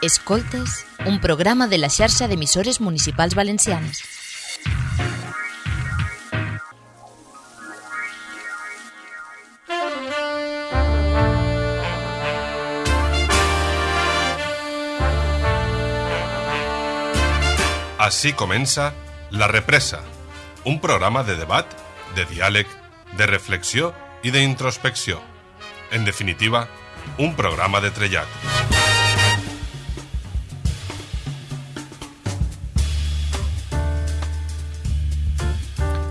Escoltes, un programa de la xarxa d'emissores municipals valencianes. Així comença La Represa, un programa de debat, de diàleg, de reflexió i d'introspecció. En definitiva, un programa de trellat.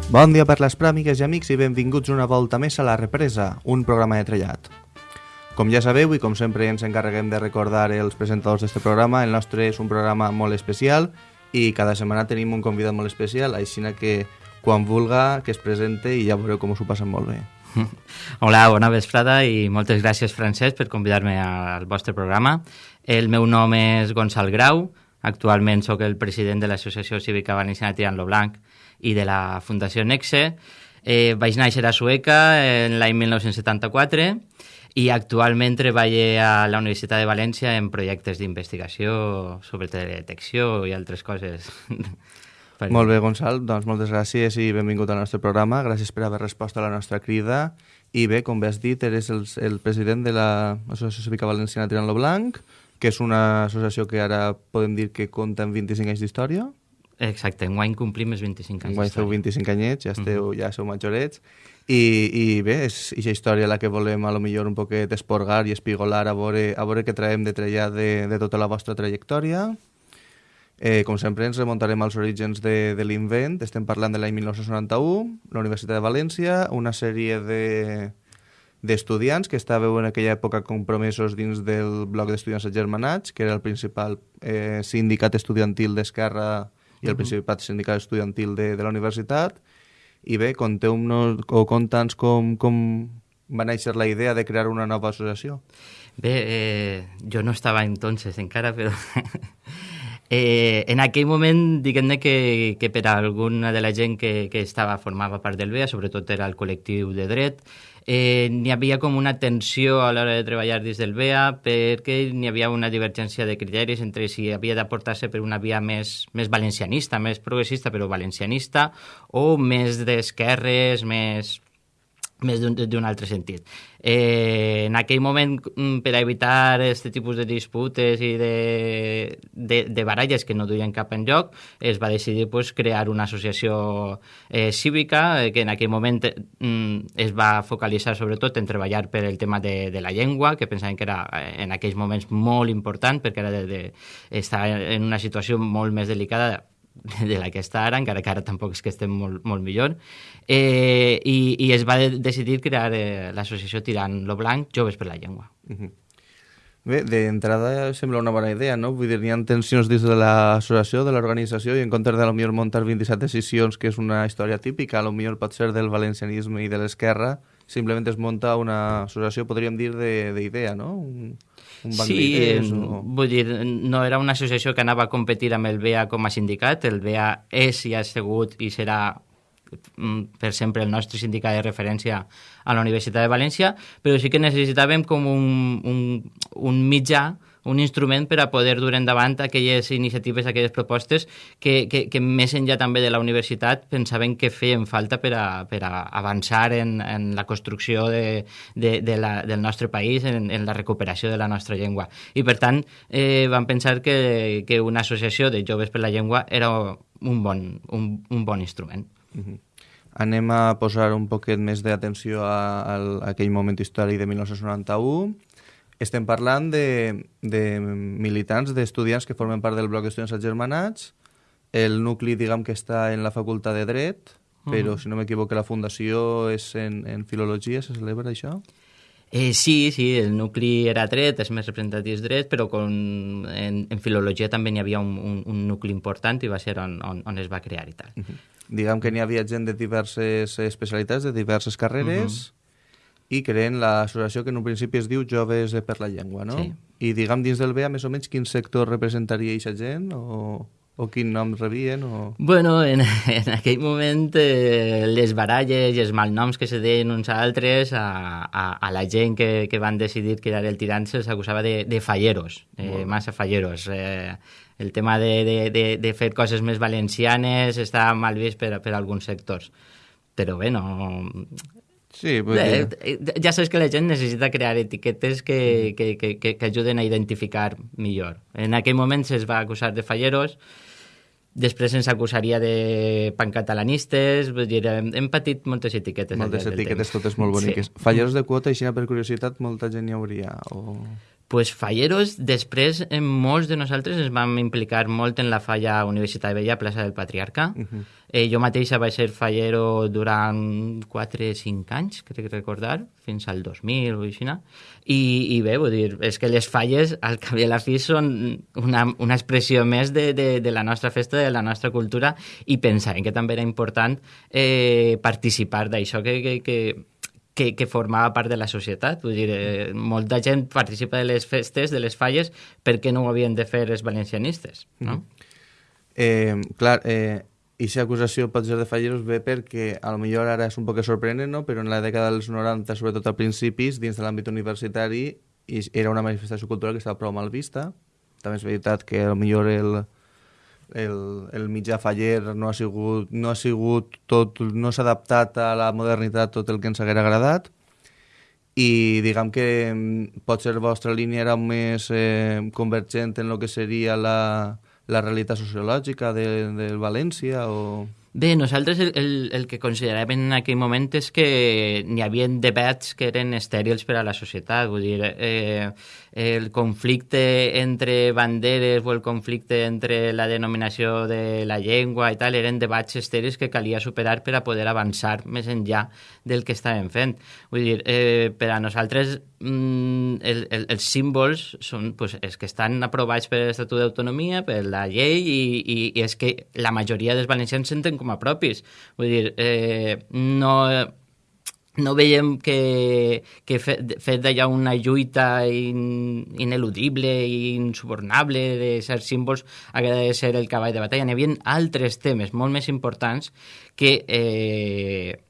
Bon dia per les pràmigues i amics i benvinguts una volta més a La Represa, un programa de trellat. Com ja sabeu i com sempre ens encarreguem de recordar els presentadors d'aquest programa, el nostre és un programa molt especial i cada setmana tenim un convidat molt especial, així que quan vulga que es presente i ja veureu com us ho passen molt bé. Hola, bona vesprada i moltes gràcies, Francesc, per convidar-me al vostre programa. El meu nom és Gonçal Grau, actualment sóc el president de l'Associació Cívica Valenciana Tirant lo Blanc i de la Fundació Nexe. Eh, vaig néixer a Sueca en l'any 1974 i actualment treballo a la Universitat de València en projectes d'investigació sobre teledetecció i altres coses. Per... Molt bé, Gonçal, doncs moltes gràcies i benvingut al nostre programa. Gràcies per haver respost a la nostra crida. I bé, com bé has dit, eres el, el president de l'Associació Cívica Valenciana Tirant lo Blanc, que és una associació que ara podem dir que compta amb 25 anys d'història. Exacte, enguany complim els 25 anys Enguany feu 25 anyets, ja, esteu, mm -hmm. ja sou majorets. I, i bé, és aquesta història la que volem a lo millor un poquet esporgar i espigolar a veure, a veure què traiem de trellar de, de tota la vostra trajectòria. Eh, com sempre ens remuntarem als orígens de, de l'invent, estem parlant de l'any 1991, la Universitat de València, una sèrie de d'estudiants que estàveu en aquella època compromesos dins del bloc d'estudiants agermanats, que era el principal eh, sindicat estudiantil d'Esquerra i el principal sindicat estudiantil de, de la universitat. I bé, conteu-nos o conta'ns com, com va néixer la idea de crear una nova associació. Bé, eh, jo no estava entonces encara, però... eh, en aquell moment, diguem-ne que, que per a alguna de la gent que, que estava formava part del BEA, sobretot era el col·lectiu de dret, eh, n'hi havia com una tensió a l'hora de treballar dins del BEA perquè n'hi havia una divergència de criteris entre si havia d'aportar-se per una via més, més valencianista, més progressista però valencianista o més d'esquerres, més més d'un altre sentit. Eh, en aquell moment, per a evitar aquest tipus de disputes i de, de, de baralles que no duien cap enlloc, es va decidir pues, crear una associació eh, cívica eh, que en aquell moment eh, es va focalitzar sobretot en treballar per el tema de, de la llengua, que pensaven que era en aquells moments molt important perquè era de, de, estar en una situació molt més delicada de la que està ara, encara que ara tampoc és que estem molt, molt millor, eh, i, i es va de decidir crear eh, l'associació Tirant lo Blanc Joves per la Llengua. Uh -huh. Bé, d'entrada sembla una bona idea, no? Vull dir, hi ha tensions dins de l'associació, de l'organització, i en comptes de, millor muntar 27 decisions, que és una història típica, millor pot ser del valencianisme i de l'esquerra, simplement es munta una associació, podríem dir, d'idea, no? Un, un banc sí, o... vull dir, no era una associació que anava a competir amb el BEA com a sindicat, el BEA és i ha sigut i serà mm, per sempre el nostre sindicat de referència a la Universitat de València, però sí que necessitàvem com un, un, un mitjà un instrument per a poder dur endavant aquelles iniciatives, aquelles propostes que, que, que més enllà també de la universitat pensaven que feien falta per a, per a avançar en, en la construcció de, de, de la, del nostre país, en, en la recuperació de la nostra llengua. I per tant eh, vam pensar que, que una associació de joves per la llengua era un bon, un, un bon instrument. Uh -huh anem a posar un poquet més d'atenció a, a aquell moment històric de 1991 estem parlant de, de militants, d'estudiants que formen part del bloc d'estudiants agermanats, el nucli, diguem, que està en la facultat de Dret, però, uh -huh. si no m'equivoco, la fundació és en, en Filologia, se celebra això? Eh, sí, sí, el nucli era dret, és més representatiu dret, però con, en, en filologia també n'hi havia un, un, un nucli important i va ser on, on, on es va crear i tal. Uh -huh. Diguem que n'hi havia gent de diverses especialitats, de diverses carreres, uh -huh i creen l'associació que en un principi es diu Joves per la Llengua, no? Sí. I diguem dins del BEA més o menys quin sector representaria aquesta gent o, o quin nom rebien? O... Bueno, en, en aquell moment eh, les baralles i els malnoms que se deien uns a altres a, a, a la gent que, que van decidir crear el tirant se'ls acusava de, de falleros, eh, massa falleros. Eh, el tema de, de, de, de fer coses més valencianes està mal vist per, per alguns sectors. Però bé, no, Sí, vull Eh, eh, ja saps que la gent necessita crear etiquetes que, que, que, que, que ajuden a identificar millor. En aquell moment se'ls va acusar de falleros, després se'ns acusaria de pancatalanistes, vull dir, hem, patit moltes etiquetes. Moltes etiquetes, totes molt boniques. Sí. Falleros de quota, així per curiositat, molta gent hi hauria. O... pues falleros, després en molts de nosaltres ens vam implicar molt en la falla Universitat Vella, plaça del Patriarca. Uh -huh. Eh, jo mateixa vaig ser fallero durant 4 o 5 anys, crec recordar, fins al 2000 o així. I, I bé, vull dir, és que les falles, al cap i a la fi, són una, una expressió més de, de, de la nostra festa, de la nostra cultura, i pensàvem que també era important eh, participar d'això que, que, que que, que formava part de la societat. Vull dir, eh, molta gent participa de les festes, de les falles, perquè no ho havien de fer els valencianistes, no? Eh, clar, eh, Ixa acusació pot ser de falleros bé perquè a lo millor ara és un poc sorprenent, no? però en la dècada dels 90, sobretot a principis, dins de l'àmbit universitari, i era una manifestació cultural que estava prou mal vista. També és veritat que a lo millor el, el, el mitjà faller no ha sigut, no ha sigut tot, no s'ha adaptat a la modernitat tot el que ens haguera agradat i diguem que mm, potser la vostra línia era més eh, convergent en el que seria la, la realitat sociològica de, de València o... Bé, nosaltres el, el, el que consideràvem en aquell moment és que n'hi havia debats que eren estèrils per a la societat. Vull dir, eh, el conflicte entre banderes o el conflicte entre la denominació de la llengua i tal eren debats estèrils que calia superar per a poder avançar més enllà del que estàvem fent. Vull dir, eh, per a nosaltres mm, el, el, els símbols són pues, els que estan aprovats per l'Estatut d'Autonomia, per la llei, i, i, i és que la majoria dels valencians senten com a propis. Vull dir, eh, no no veiem que, que fet, fet d'allà una lluita in, ineludible i insubornable de certs símbols hagués de ser el cavall de batalla. N'hi havia altres temes molt més importants que eh,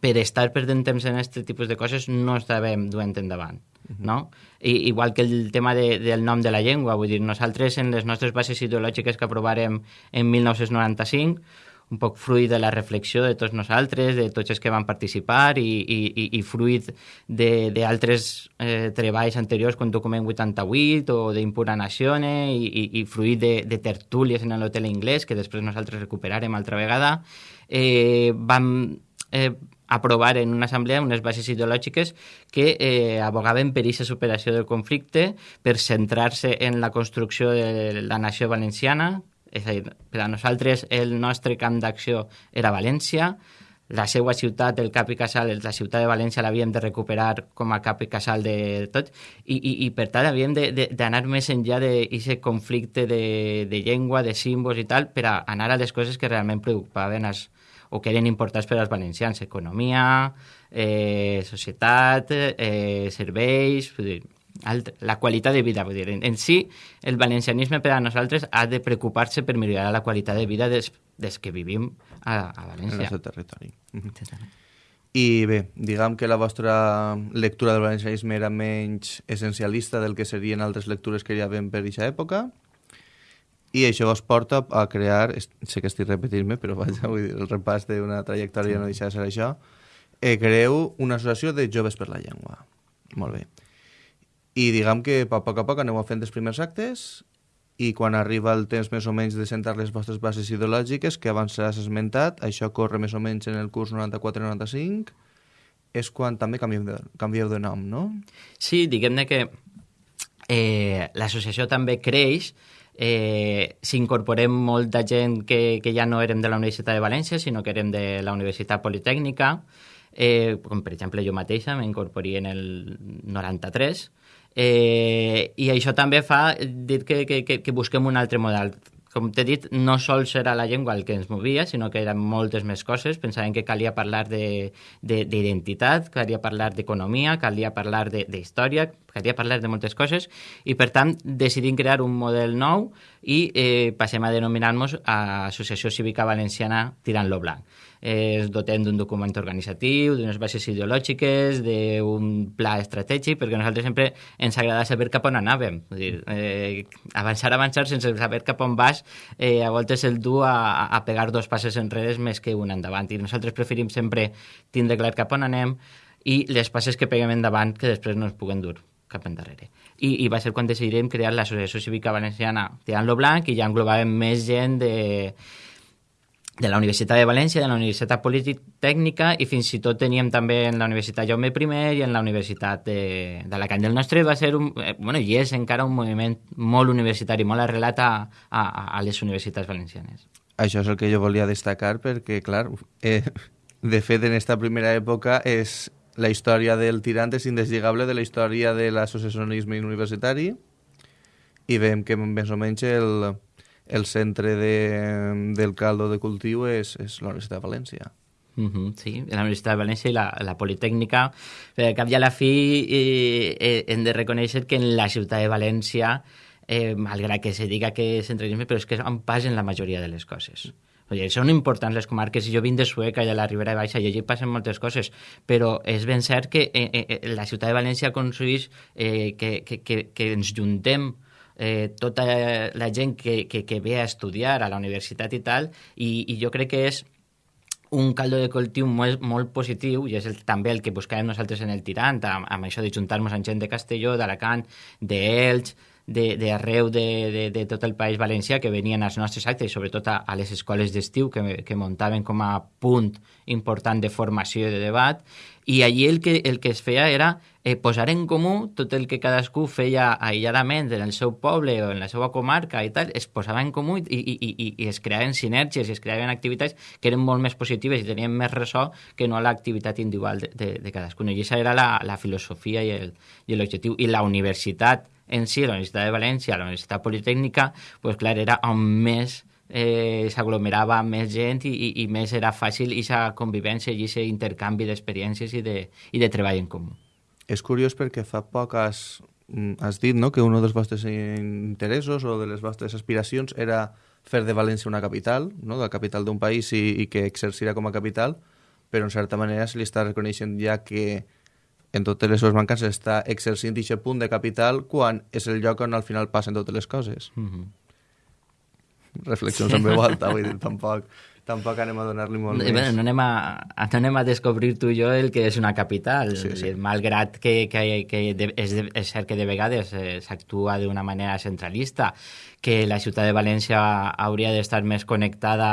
per estar perdent temps en aquest tipus de coses no estàvem duent endavant. No? I, igual que el tema de, del nom de la llengua, vull dir, nosaltres en les nostres bases ideològiques que aprovarem en 1995 un poc fruit de la reflexió de tots nosaltres, de tots els que van participar i, i, i fruit d'altres eh, treballs anteriors com Document 88 o d'Impura Nazione i, i, i fruit de, de tertúlies en l'hotel inglès que després nosaltres recuperarem altra vegada, eh, vam eh, aprovar en una assemblea unes bases ideològiques que eh, abogaven per aquesta superació del conflicte, per centrar-se en la construcció de la nació valenciana, és a dir, per a nosaltres el nostre camp d'acció era València, la seva ciutat, el cap i casal, la ciutat de València l'havíem de recuperar com a cap i casal de tot i, i, i per tant havíem d'anar més enllà d'aquest conflicte de, de llengua, de símbols i tal, per a anar a les coses que realment preocupaven els, o que eren importants per als valencians, economia, eh, societat, eh, serveis, dir, la qualitat de vida. Vull dir, en, en si, el valencianisme per a nosaltres ha de preocupar-se per millorar la qualitat de vida des, des que vivim a, a València. En el seu territori. I bé, diguem que la vostra lectura del valencianisme era menys essencialista del que serien altres lectures que hi havia per aquesta època i això vos porta a crear, sé que estic repetint-me, però vaja, vull dir, el repàs d'una trajectòria no deixa de ser això, eh, creeu una associació de joves per la llengua. Molt bé. I diguem que a poc a poc aneu fent els primers actes i quan arriba el temps més o menys de sentar les vostres bases ideològiques, que abans s'has esmentat, això corre més o menys en el curs 94-95, és quan també canvieu de, canvieu de nom, no? Sí, diguem-ne que eh, l'associació també creix, eh, s'incorporem molta gent que, que ja no érem de la Universitat de València, sinó que érem de la Universitat Politècnica, eh, com per exemple jo mateixa m'incorporé en el 93, Eh, I això també fa dir que, que, que, que busquem un altre model. Com t'he dit, no sols era la llengua el que ens movia, sinó que eren moltes més coses. Pensàvem que calia parlar d'identitat, calia parlar d'economia, calia parlar d'història, calia parlar de moltes coses i, per tant, decidim crear un model nou i eh, passem a denominar-nos Associació Cívica Valenciana Tirant lo Blanc. Eh, es dotem d'un document organitzatiu, d'unes bases ideològiques, d'un pla estratègic, perquè nosaltres sempre ens agrada saber cap on anàvem. És dir, eh, avançar, avançar sense saber cap on vas, eh, a voltes el du a, a pegar dos passes enrere més que un endavant. I nosaltres preferim sempre tindre clar cap on anem, i les passes que peguem endavant que després no es puguen dur cap endarrere. I, i va ser quan decidirem crear l'Associació Cívica Valenciana Tirant lo Blanc i ja englobàvem més gent de, de la Universitat de València, de la Universitat Politècnica i fins i tot teníem també en la Universitat Jaume I i en la Universitat d'Alacant. El nostre va ser, un, eh, bueno, i és encara un moviment molt universitari, molt arrelat a, a, a les universitats valencianes. Això és el que jo volia destacar perquè, clar, eh, de fet, en esta primera època és la història del tirant és indeslligable de la història de l'associacionisme universitari i veiem que més o menys el, el centre de, del caldo de cultiu és, és la Universitat de València. Uh -huh, sí, la Universitat de València i la, la Politécnica. Per cap i a la fi eh, eh, hem de reconèixer que en la ciutat de València, eh, malgrat que se diga que és centralisme, però és que on passen la majoria de les coses. Oye, són importants les comarques. Jo vinc de Sueca i a la Ribera Baixa i allí passen moltes coses, però és ben cert que eh, eh, eh la ciutat de València aconsegueix eh, que, que, que, que ens juntem eh, tota la gent que, que, que ve a estudiar a la universitat i tal, i, i jo crec que és un caldo de cultiu molt, molt positiu i és el, també el que buscàvem nosaltres en el Tirant, amb, amb això de juntar-nos amb gent de Castelló, d'Alacant, d'Elx, d'arreu de, de, de, de tot el País Valencià que venien als nostres actes i sobretot a, a les escoles d'estiu que, que muntaven com a punt important de formació i de debat. I allí el que, el que es feia era eh, posar en comú tot el que cadascú feia aïlladament en el seu poble o en la seva comarca i tal, es posava en comú i, i, i, i es creaven sinergies i es creaven activitats que eren molt més positives i tenien més ressò que no l'activitat individual de, de, de cadascun. I aquesta era la, la filosofia i l'objectiu. I la universitat en si, la Universitat de València, la Universitat Politècnica, pues, clar, era on més eh, s'aglomerava més gent i, i, i més era fàcil aquesta convivència i aquest intercanvi d'experiències i, de, i de treball en comú. És curiós perquè fa poc has, has dit no, que un dels vostres interessos o de les vostres aspiracions era fer de València una capital, no, la capital d'un país i, i que exercirà com a capital, però en certa manera se li està reconeixent ja que en totes les seves mancances està exercint aquest punt de capital quan és el lloc on al final passen totes les coses. Mm -hmm. Reflexions en veu alta, vull dir, tampoc, tampoc anem a donar-li molt no, més. Bueno, no, anem a, no anem a descobrir tu i jo el que és una capital, sí, sí. malgrat que, que, que de, és, de, és cert que de vegades eh, s'actua d'una manera centralista, que la ciutat de València hauria d'estar més connectada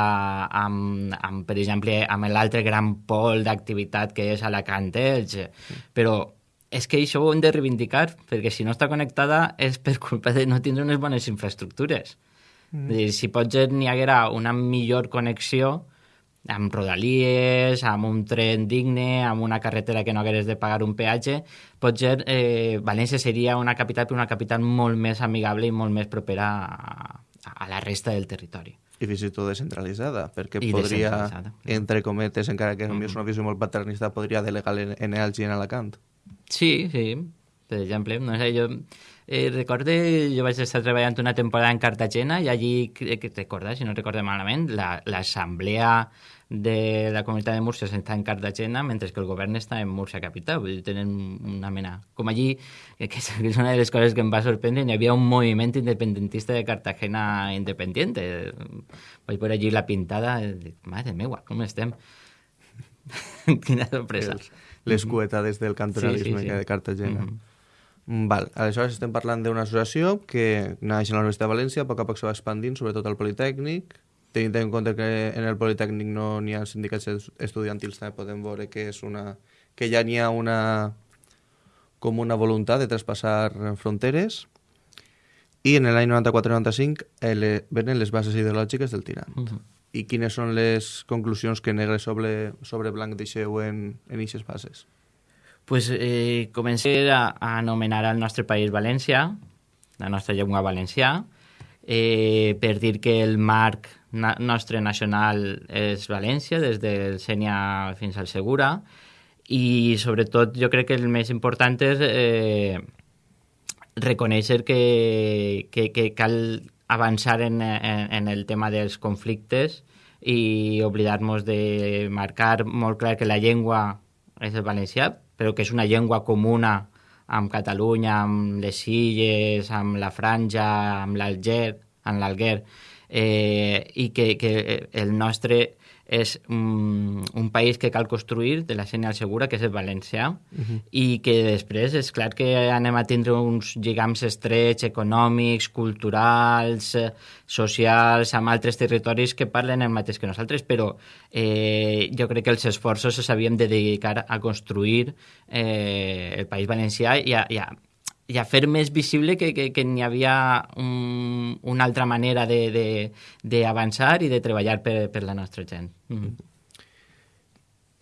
amb, amb, per exemple, amb l'altre gran pol d'activitat que és Alacant Elx, però és que això ho hem de reivindicar, perquè si no està connectada és per culpa de no tindre unes bones infraestructures. Mm. Dir, si potser n'hi haguera una millor connexió, amb rodalies, amb un tren digne, amb una carretera que no hagués de pagar un peatge, potser eh, València seria una capital, però una capital molt més amigable i molt més propera a, a la resta del territori. I fins i tot descentralitzada, perquè I podria, entre cometes, encara que mm és una visió molt paternista, podria delegar en, en Elx i en Alacant. Sí, sí. Per exemple, no sé, jo eh, recorde, jo vaig estar treballant una temporada en Cartagena i allí, que, que recorda, si no recordo malament, l'assemblea la, de la comunitat de Múrcia està en Cartagena, mentre que el govern està en Múrcia capital. Vull dir, tenen una mena... Com allí, que és una de les coses que em va sorprendre, hi havia un moviment independentista de Cartagena independiente. Vaig por allí la pintada, i dic, mare meua, com estem? Quina sorpresa. Les cuetades del cantonalisme sí, sí, sí. de Cartagena. Mm -hmm. Val, aleshores estem parlant d'una associació que naix a la Universitat de València, a poc a poc se va expandint, sobretot al Politécnic, tenint en compte que en el Politécnic no n'hi ha sindicats estudiantils, també podem veure que, és una, que ja n'hi ha una, com una voluntat de traspassar fronteres i en l'any 94-95 eh, venen les bases ideològiques del tirant. Uh -huh. I quines són les conclusions que negre sobre, sobre blanc deixeu en aquestes bases? Pues, eh, comencé a, a anomenar el nostre país València, la nostra llengua valencià, eh, per dir que el marc na nostre nacional és València, des del Sènia fins al Segura, i sobretot jo crec que el més important és eh, reconèixer que, que, que cal avançar en, en, en el tema dels conflictes i oblidar-nos de marcar molt clar que la llengua és el valencià, però que és una llengua comuna amb Catalunya, amb les Illes, amb la Franja, amb l'Alger, amb l'Alguer, eh, i que, que el nostre és un, un país que cal construir de la senyal segura, que és el valencià, uh -huh. i que després és clar que anem a tindre uns lligams estrets econòmics, culturals, socials, amb altres territoris que parlen el mateix que nosaltres, però eh, jo crec que els esforços s'havíem de dedicar a construir eh, el País Valencià i a, i a i a fer més visible que, que, que n'hi havia un, una altra manera d'avançar i de treballar per, per la nostra gent. Mm.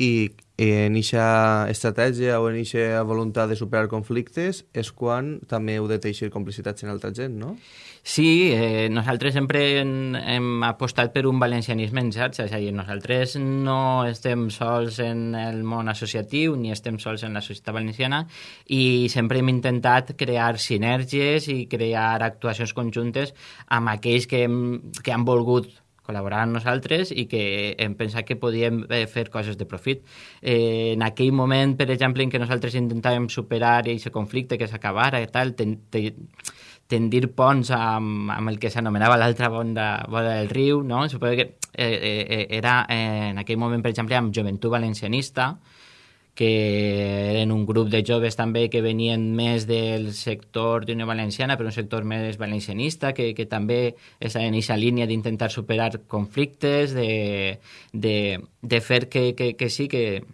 I en aquesta estratègia o en aquesta voluntat de superar conflictes és quan també heu de teixir complicitats en altra gent, no? Sí, eh, nosaltres sempre hem, hem apostat per un valencianisme en xarxa, és a dir, nosaltres no estem sols en el món associatiu ni estem sols en la societat valenciana i sempre hem intentat crear sinergies i crear actuacions conjuntes amb aquells que, hem, que han volgut col·laborar amb nosaltres i que hem pensat que podíem eh, fer coses de profit. Eh, en aquell moment, per exemple, en què nosaltres intentàvem superar aquest conflicte que s'acabara i tal, ten, ten, tendir ponts amb, amb el que s'anomenava l'altra bonda, boda del riu, no? Suposo que eh, eh, eh, era eh, en aquell moment, per exemple, amb Joventut Valencianista, que eren un grup de joves també que venien més del sector d'Unió Valenciana, però un sector més valencianista, que, que també és en aquesta línia d'intentar superar conflictes, de, de, de fer que, que, que sí, que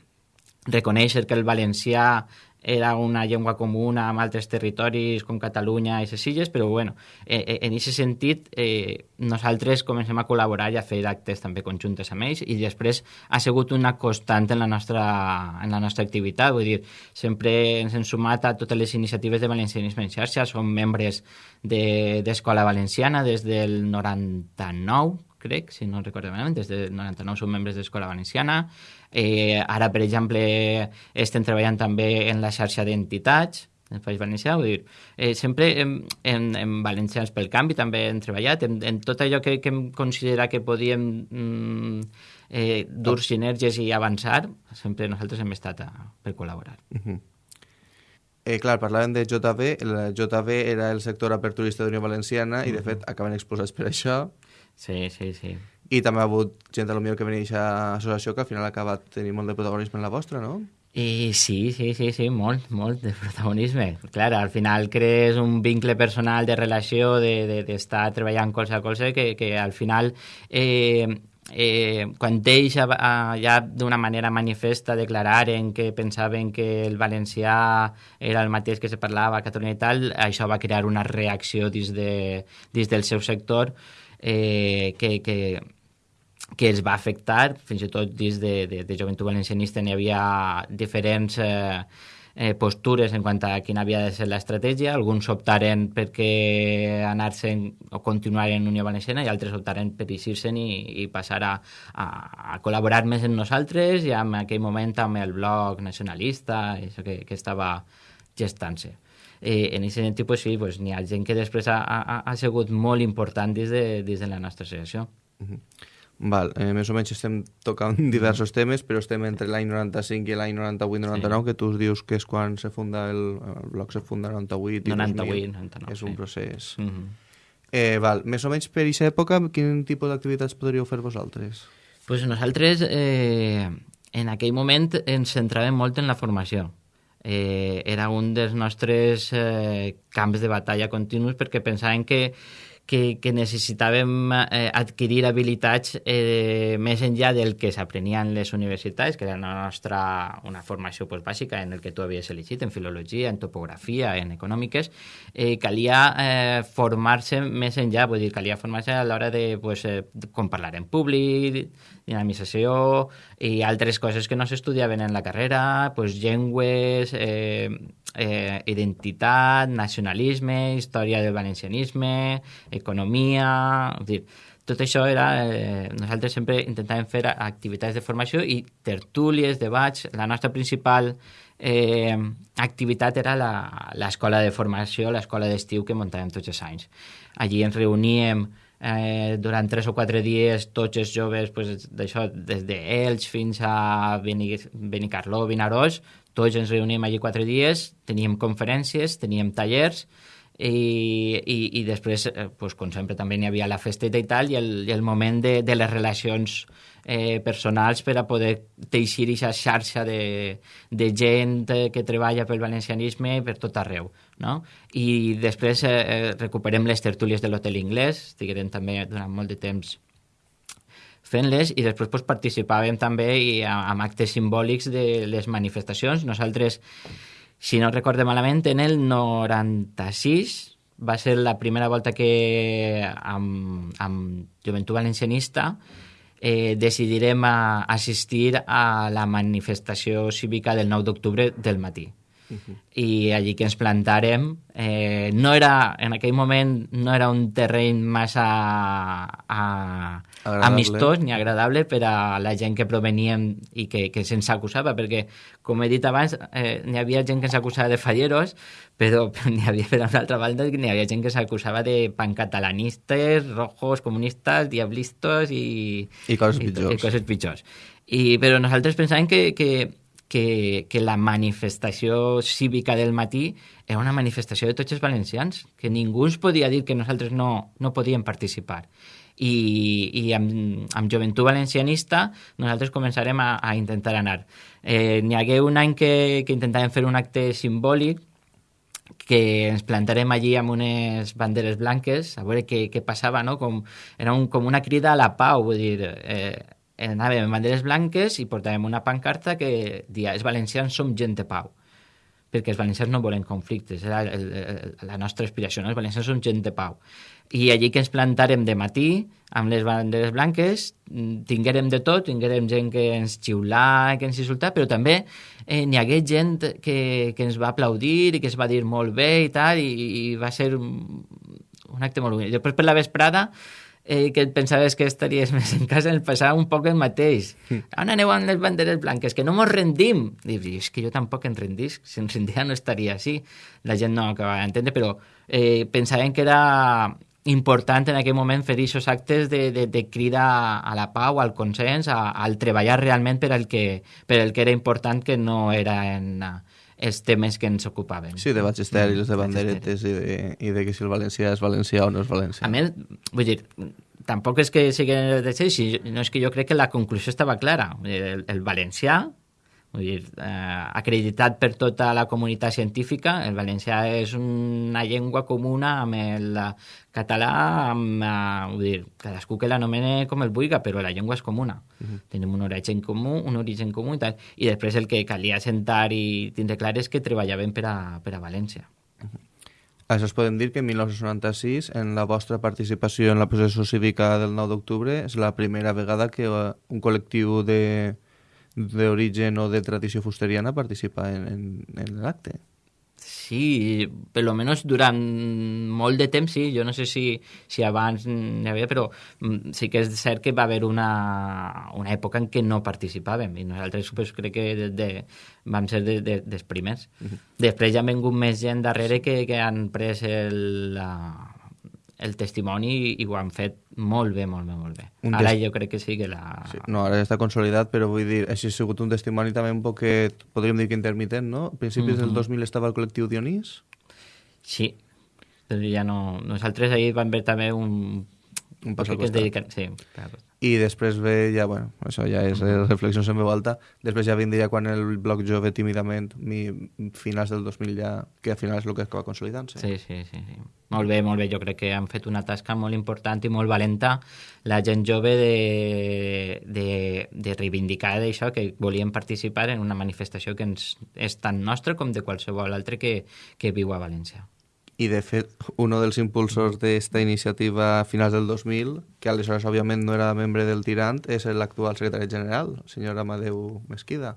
reconèixer que el valencià era una llengua comuna amb altres territoris com Catalunya i les illes, però bueno, eh, eh en aquest sentit eh, nosaltres comencem a col·laborar i a fer actes també conjuntes amb ells i després ha sigut una constant en la nostra, en la nostra activitat, vull dir, sempre ens hem sumat a totes les iniciatives de valencianisme en xarxa, som membres d'Escola de, Valenciana des del 99, crec, si no recordo malament, des del 99 som membres d'Escola Valenciana, Eh, ara, per exemple, estem treballant també en la xarxa d'entitats, en País Valencià, vull dir, eh, sempre en, en, en Valencians pel Canvi també hem treballat, en, en tot allò que, que hem considerat que podíem mm, eh, dur sinergies i avançar, sempre nosaltres hem estat a, per col·laborar. Uh -huh. Eh, clar, parlàvem de JB, el JB era el sector aperturista d'Unió Valenciana uh -huh. i, de fet, acaben exposats per això. Sí, sí, sí. I també ha hagut gent a lo millor que venia a associació que al final ha acabat tenint molt de protagonisme en la vostra, no? I sí, sí, sí, sí, molt, molt de protagonisme. Clar, al final crees un vincle personal de relació, d'estar de, de, treballant colze a colze, que, que al final eh, eh, quan ells ja d'una manera manifesta declararen que pensaven que el valencià era el mateix que se parlava a Catalunya i tal, això va crear una reacció dins, de, dins del seu sector eh, que, que, que els va afectar, fins i tot dins de, de, de Joventut Valencianista n'hi havia diferents eh, eh, postures en quant a quina havia de ser l'estratègia. Alguns optaren perquè anar-se'n o continuar en Unió Valenciana i altres optaren per eixir-se'n i, i passar a, a, a col·laborar més amb nosaltres i en aquell moment amb el bloc nacionalista, això que, que estava gestant-se. Eh, en aquest sentit, pues, sí, pues, n'hi ha gent que després ha, ha, ha sigut molt important dins de, dins de la nostra associació. Uh -huh. Val, eh, més o menys estem tocant diversos temes, però estem entre l'any 95 i l'any 98-99, sí. que tu dius que és quan se funda el, el bloc se funda 98 i 98, 99, és un sí. procés. Mm -hmm. eh, val, més o menys per aquesta època, quin tipus d'activitats podríeu fer vosaltres? Pues nosaltres, eh, en aquell moment, ens centràvem molt en la formació. Eh, era un dels nostres eh, camps de batalla continus perquè pensàvem que que, que necessitàvem eh, adquirir habilitats eh, més enllà del que s'aprenia en les universitats, que era la nostra, una formació pues, bàsica en el que tu havies elegit, en filologia, en topografia, en econòmiques, eh, calia eh, formar-se més enllà, vull dir, calia formar-se a l'hora de, pues, eh, com parlar en públic, dinamització i altres coses que no s'estudiaven en la carrera, pues, llengües, eh, eh, identitat, nacionalisme, història del valencianisme, economia... És dir, tot això era... Eh, nosaltres sempre intentàvem fer activitats de formació i tertúlies, debats. La nostra principal eh, activitat era l'escola de formació, l'escola d'estiu que muntàvem tots els anys. Allí ens reuníem eh, durant tres o quatre dies tots els joves pues, d'això, des d'Elx fins a Benicarló, Vinaròs, tots ens reuníem allí quatre dies, teníem conferències, teníem tallers, i, i, i després, eh, pues, com sempre, també n'hi havia la festeta i tal, i el, i el moment de, de les relacions eh, personals per a poder teixir aquesta xarxa de, de gent que treballa pel valencianisme per tot arreu. No? I després eh, eh recuperem les tertúlies de l'Hotel Inglès, estiguem també durant molt de temps fent-les i després pues, participàvem també i, amb actes simbòlics de les manifestacions. Nosaltres si no recorde malament, en el 96 va ser la primera volta que amb, amb Joventut Valencianista eh, decidirem a assistir a la manifestació cívica del 9 d'octubre del matí. Uh -huh. I allí que ens plantàrem, eh, no era, en aquell moment no era un terreny massa a, agradable. amistós ni agradable per a la gent que proveníem i que, que se'ns acusava, perquè, com he dit abans, eh, n'hi havia gent que ens acusava de falleros, però, però n'hi havia, per una altra banda, n'hi havia gent que s'acusava de pancatalanistes, rojos, comunistes, diablistos i... I coses pitjors. I, i coses pitjors. I, però nosaltres pensàvem que, que, que, que la manifestació cívica del matí era una manifestació de tots els valencians, que ningú ens podia dir que nosaltres no, no podíem participar i, i amb, amb Joventut Valencianista nosaltres començarem a, a intentar anar. Eh, N'hi hagué un any que, que intentàvem fer un acte simbòlic que ens plantarem allí amb unes banderes blanques a veure què, què passava, no? Com, era un, com una crida a la pau, vull dir, eh, anàvem amb banderes blanques i portàvem una pancarta que dia els valencians som gent de pau perquè els valencians no volen conflictes, era el, el, la nostra aspiració, no? els valencians són gent de pau. I allí que ens plantarem de matí, amb les banderes blanques, tinguérem de tot, tinguérem gent que ens xiulà, que ens insultà, però també eh, n'hi hagué gent que, que ens va aplaudir i que es va dir molt bé i tal, i, i va ser un, un acte molt bonic. Després per la vesprada eh, que et pensaves que estaries més en casa, ens passava un poc el mateix. Mm. On aneu amb les banderes blanques? Que no mos rendim. I dius, és que jo tampoc en rendís. Si en rendia no estaria així. La gent no acabava d'entendre, però eh, pensàvem que era important en aquell moment fer aquests actes de, de, de crida a la pau, al consens, a, al treballar realment per el, que, per el que era important, que no era en els temes que ens ocupaven. Sí, de estèrils, de banderetes i de, i de que si el valencià és valencià o no és valencià. A més, vull dir, tampoc és que sigui de ser, no és que jo crec que la conclusió estava clara. El, el valencià Vull dir, eh, acreditat per tota la comunitat científica, el valencià és una llengua comuna amb el català, amb, eh, vull dir, cadascú que l'anomene com el vulgui, però la llengua és comuna. Uh -huh. Tenim un origen comú, un origen comú i tal. I després el que calia sentar i tindre clar és que treballaven per a, per a València. Uh -huh. Això es podem dir que en 1996, en la vostra participació en la processió cívica del 9 d'octubre, és la primera vegada que eh, un col·lectiu de d'origen o de tradició fusteriana participa en, en, en l'acte. Sí, per lo menos durant molt de temps, sí. Jo no sé si, si abans n'hi havia, però mm, sí que és cert que va haver una, una època en què no participàvem i nosaltres pues, crec que de, de, vam ser de, de, dels primers. Uh -huh. Després ja han vingut més gent darrere que, que han pres el, la, el testimoni i ho han fet molt bé, molt bé, molt bé. Un ara jo crec que sí que la... Sí, no, ara està consolidat, però vull dir, així ha sigut un testimoni també un poc, podríem dir que intermitent, no? A principis mm -hmm. del 2000 estava el col·lectiu Dionís? Sí, però ja no... Nosaltres ahir vam veure també un... Un pas al costat. Dediquen... Sí, i després ve ja, bueno, això ja és mm. reflexions en veu alta, després ja vindria quan el bloc jove tímidament, mi, finals del 2000 ja, que al final és el que acaba consolidant-se. Sí, sí, sí, sí. Molt bé, molt bé, jo crec que han fet una tasca molt important i molt valenta la gent jove de, de, de reivindicar d'això, que volien participar en una manifestació que ens, és tan nostra com de qualsevol altre que, que viu a València. I, de fet, un dels impulsors d'esta iniciativa a finals del 2000, que aleshores, òbviament, no era membre del Tirant, és l'actual secretari general, el senyor Amadeu Mesquida.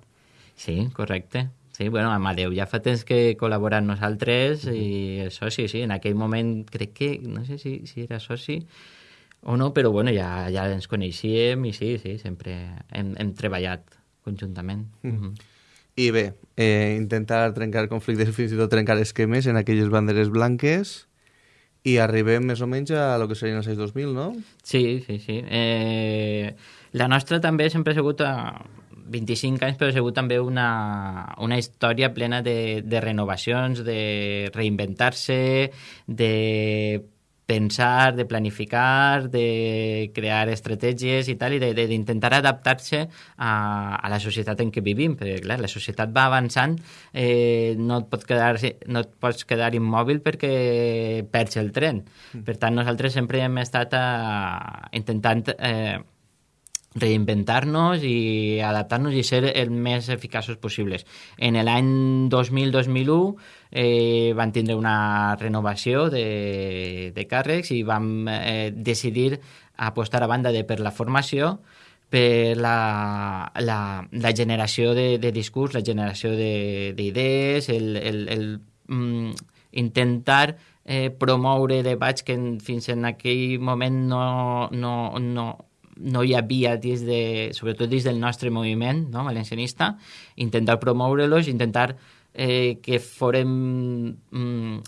Sí, correcte. Sí, bueno, Amadeu ja fa temps que col·labora amb nosaltres i és soci, sí. En aquell moment crec que, no sé si, si era soci o no, però bueno, ja, ja ens coneixíem i sí, sí, sempre hem, hem treballat conjuntament. Mm -hmm. I bé, eh, intentar trencar conflictes fins i tot trencar esquemes en aquelles banderes blanques i arribem més o menys a lo que serien els anys 2000, no? Sí, sí, sí. Eh, la nostra també sempre ha sigut a 25 anys, però ha sigut també una, una història plena de, de renovacions, de reinventar-se, de pensar, de planificar, de crear estratègies i tal, i d'intentar adaptar-se a, a la societat en què vivim, perquè clar, la societat va avançant, eh, no, et pot quedar, no et pots quedar immòbil perquè perds el tren. Mm. Per tant, nosaltres sempre hem estat a, eh, intentant eh, reinventar-nos i adaptar-nos i ser el més eficaços possibles. En l'any 2000-2001 eh, van tindre una renovació de, de càrrecs i vam eh, decidir apostar a banda de per la formació per la, la, la generació de, de discurs, la generació d'idees, el, el, el mm, intentar eh, promoure debats que en, fins en aquell moment no, no, no, no hi havia dins de, sobretot dins del nostre moviment no, valencianista, intentar promoure-los, intentar eh, que forem mm,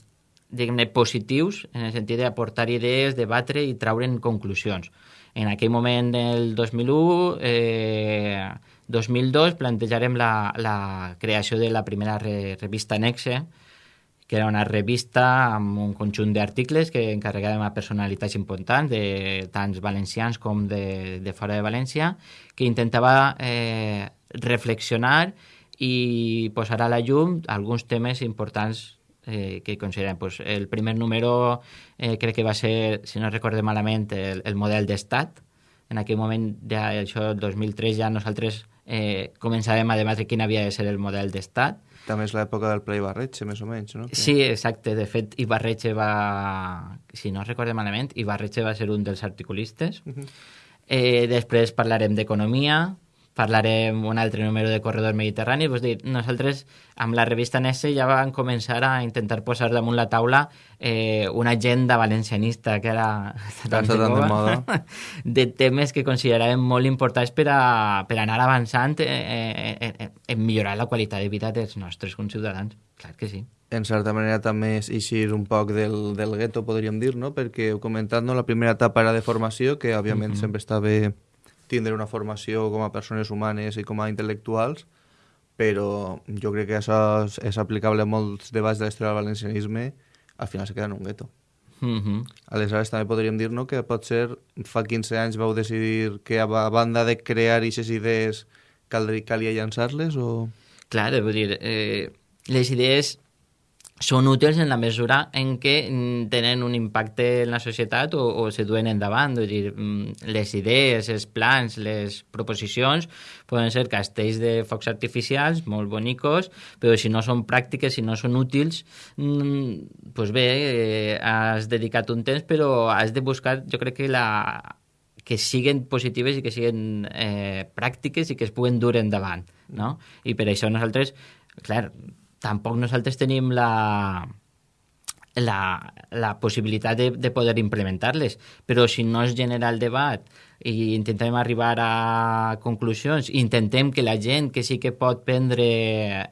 diguem positius en el sentit d'aportar idees, debatre i traure'n conclusions. En aquell moment del 2001, eh, 2002, plantejarem la, la creació de la primera re, revista Nexe, que era una revista amb un conjunt d'articles que encarregàvem a personalitats importants, de tants valencians com de, de fora de València, que intentava eh, reflexionar i posar a la llum alguns temes importants eh, que considerem. Pues, el primer número eh, crec que va ser, si no recorde malament, el, el model d'estat. En aquell moment, ja, això, el 2003, ja nosaltres eh, començàvem a debatre quin havia de ser el model d'estat també és l'època del Ple Ibarretxe, més o menys, no? Sí, exacte. De fet, Ibarretxe va... Si no recordo malament, Ibarretxe va ser un dels articulistes. Uh -huh. eh, després parlarem d'economia, parlarem un altre número de Corredor Mediterrani. Vull dir, nosaltres amb la revista Nesse ja vam començar a intentar posar damunt la taula eh, una agenda valencianista que era tan de, moda. de temes que consideràvem molt importants per, a, per anar avançant eh, eh, eh, en millorar la qualitat de vida dels nostres conciutadans. Clar que sí. En certa manera també és eixir un poc del, del gueto, podríem dir, no? perquè heu comentat, no? la primera etapa era de formació, que òbviament mm -hmm. sempre està bé tindre una formació com a persones humanes i com a intel·lectuals, però jo crec que això és, és aplicable a molts debats de l'història del valencianisme, al final se queda en un gueto. Mm -hmm. Aleshores també podríem dir no, que potser fa 15 anys vau decidir que a banda de crear aquestes idees caldria, calia llançar-les o... Clar, vull dir, eh, les idees són útils en la mesura en què mm, tenen un impacte en la societat o, o se duen endavant. És dir, mm, les idees, els plans, les proposicions poden ser castells de focs artificials molt bonicos, però si no són pràctiques, si no són útils, pues bé, eh, has dedicat un temps, però has de buscar, jo crec que la que siguen positives i que siguen eh, pràctiques i que es puguen dur endavant, no? I per això nosaltres, clar, tampoc nosaltres tenim la, la, la possibilitat de, de poder implementar-les, però si no es genera el debat i intentem arribar a conclusions, intentem que la gent que sí que pot prendre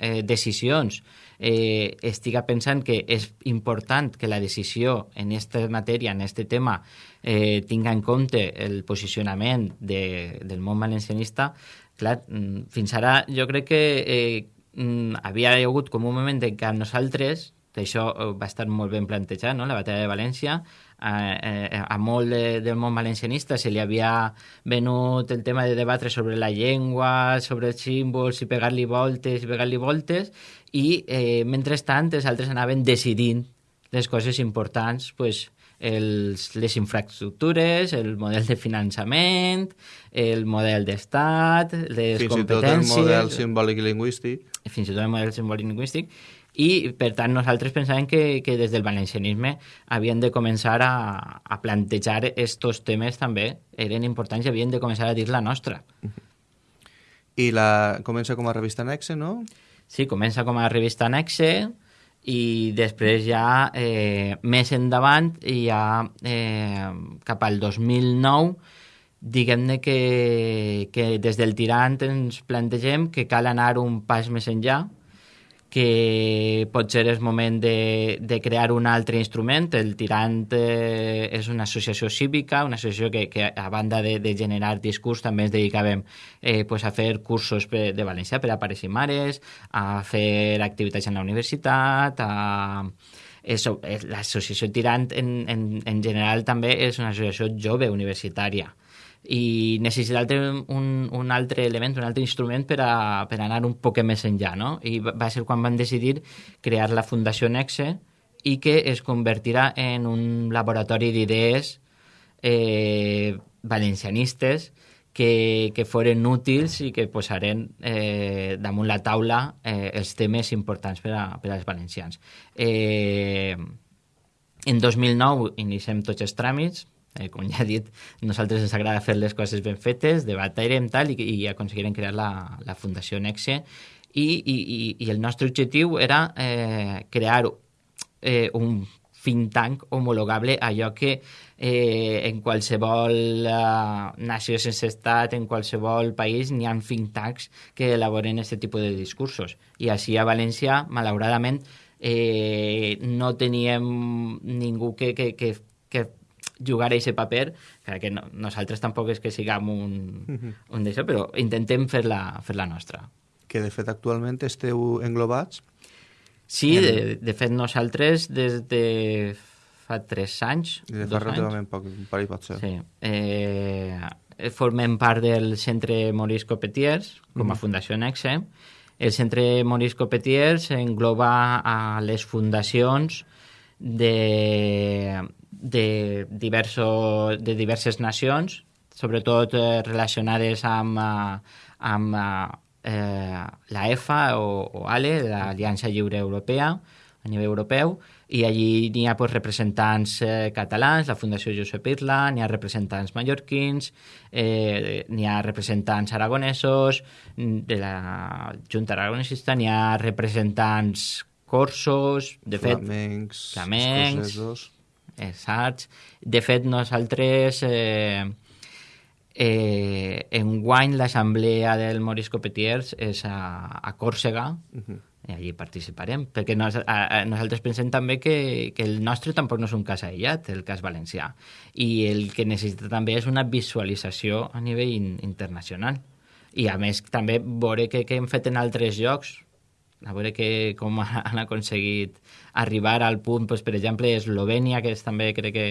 eh, decisions eh, estiga pensant que és important que la decisió en aquesta matèria, en aquest tema, eh, tinga en compte el posicionament de, del món valencianista, clar, mm, fins ara jo crec que eh, mm, havia hagut com un moment en què nosaltres, això eh, va estar molt ben plantejat, no? la batalla de València, eh, eh, a molt de, del món valencianista se li havia venut el tema de debatre sobre la llengua, sobre els símbols, i pegar-li voltes, i pegar-li voltes, i eh, mentrestant els altres anaven decidint les coses importants, pues, els, les infraestructures, el model de finançament, el model d'estat, les Fins competències... Fins i tot el model simbòlic i lingüístic. Fins i tot el model simbòlic i lingüístic. I, per tant, nosaltres pensàvem que, que des del valencianisme havien de començar a, a plantejar estos temes també, eren importants i havien de començar a dir la nostra. I la comença com a revista Nexe, no? Sí, comença com a revista Nexe, i després ja eh, més endavant, ja eh, cap al 2009, diguem-ne que, que des del tirant ens plantegem que cal anar un pas més enllà, que potser és moment de, de crear un altre instrument. El Tirant eh, és una associació cívica, una associació que, que a banda de, de generar discurs també ens dedicàvem eh, pues a fer cursos de valencià per a pares i mares, a fer activitats en la universitat, a l'associació Tirant en, en, en general també és una associació jove universitària i necessitàvem un, un altre element, un altre instrument per, a, per anar un poc més enllà, no? I va ser quan van decidir crear la Fundació Nexe i que es convertirà en un laboratori d'idees eh, valencianistes que, que foren útils i que posaren eh, damunt la taula eh, els temes importants per, a, per als valencians. Eh, en 2009 iniciem tots els tràmits, eh, com ja he dit, nosaltres ens agrada fer les coses ben fetes, debatirem tal i, i aconseguirem crear la, la Fundació Nexe i, i, i el nostre objectiu era eh, crear eh, un think tank homologable a allò que eh, en qualsevol eh, nació sense estat, en qualsevol país, n'hi ha think tanks que elaboren aquest tipus de discursos. I així a València, malauradament, eh, no teníem ningú que, que, que, que jugar a aquest paper, que no, nosaltres tampoc és que siguem un, un d'això, però intentem fer-la fer -la nostra. Que de fet actualment esteu englobats? Sí, en... de, de fet nosaltres des de fa tres anys. De fa relativament poc, un parell pot ser. Sí. Eh, formem part del Centre Maurice Copetiers, com a. Fundació Nexe. El Centre Maurice Copetiers engloba a les fundacions de, de, diverso, de diverses nacions, sobretot eh, relacionades amb, eh, amb eh, la EFA o, o ALE, l'Aliança Lliure Europea, a nivell europeu, i allí n'hi ha pues, representants eh, catalans, la Fundació Josep Irla, n'hi ha representants mallorquins, eh, n'hi ha representants aragonesos, de la Junta Aragonesista, n'hi ha representants corsos, de flamencs, fet, flamencs, Exacte. De fet, nosaltres eh, eh, enguany l'assemblea del Maurice Copetiers és a, a Còrsega, uh -huh. i allí participarem, perquè nos, a, a, nosaltres pensem també que, que el nostre tampoc no és un cas aïllat, el cas valencià, i el que necessita també és una visualització a nivell in, internacional. I a més també veure què, què hem fet en altres llocs, a veure que, com han aconseguit arribar al punt, doncs, per exemple, Eslovènia, que és, també crec que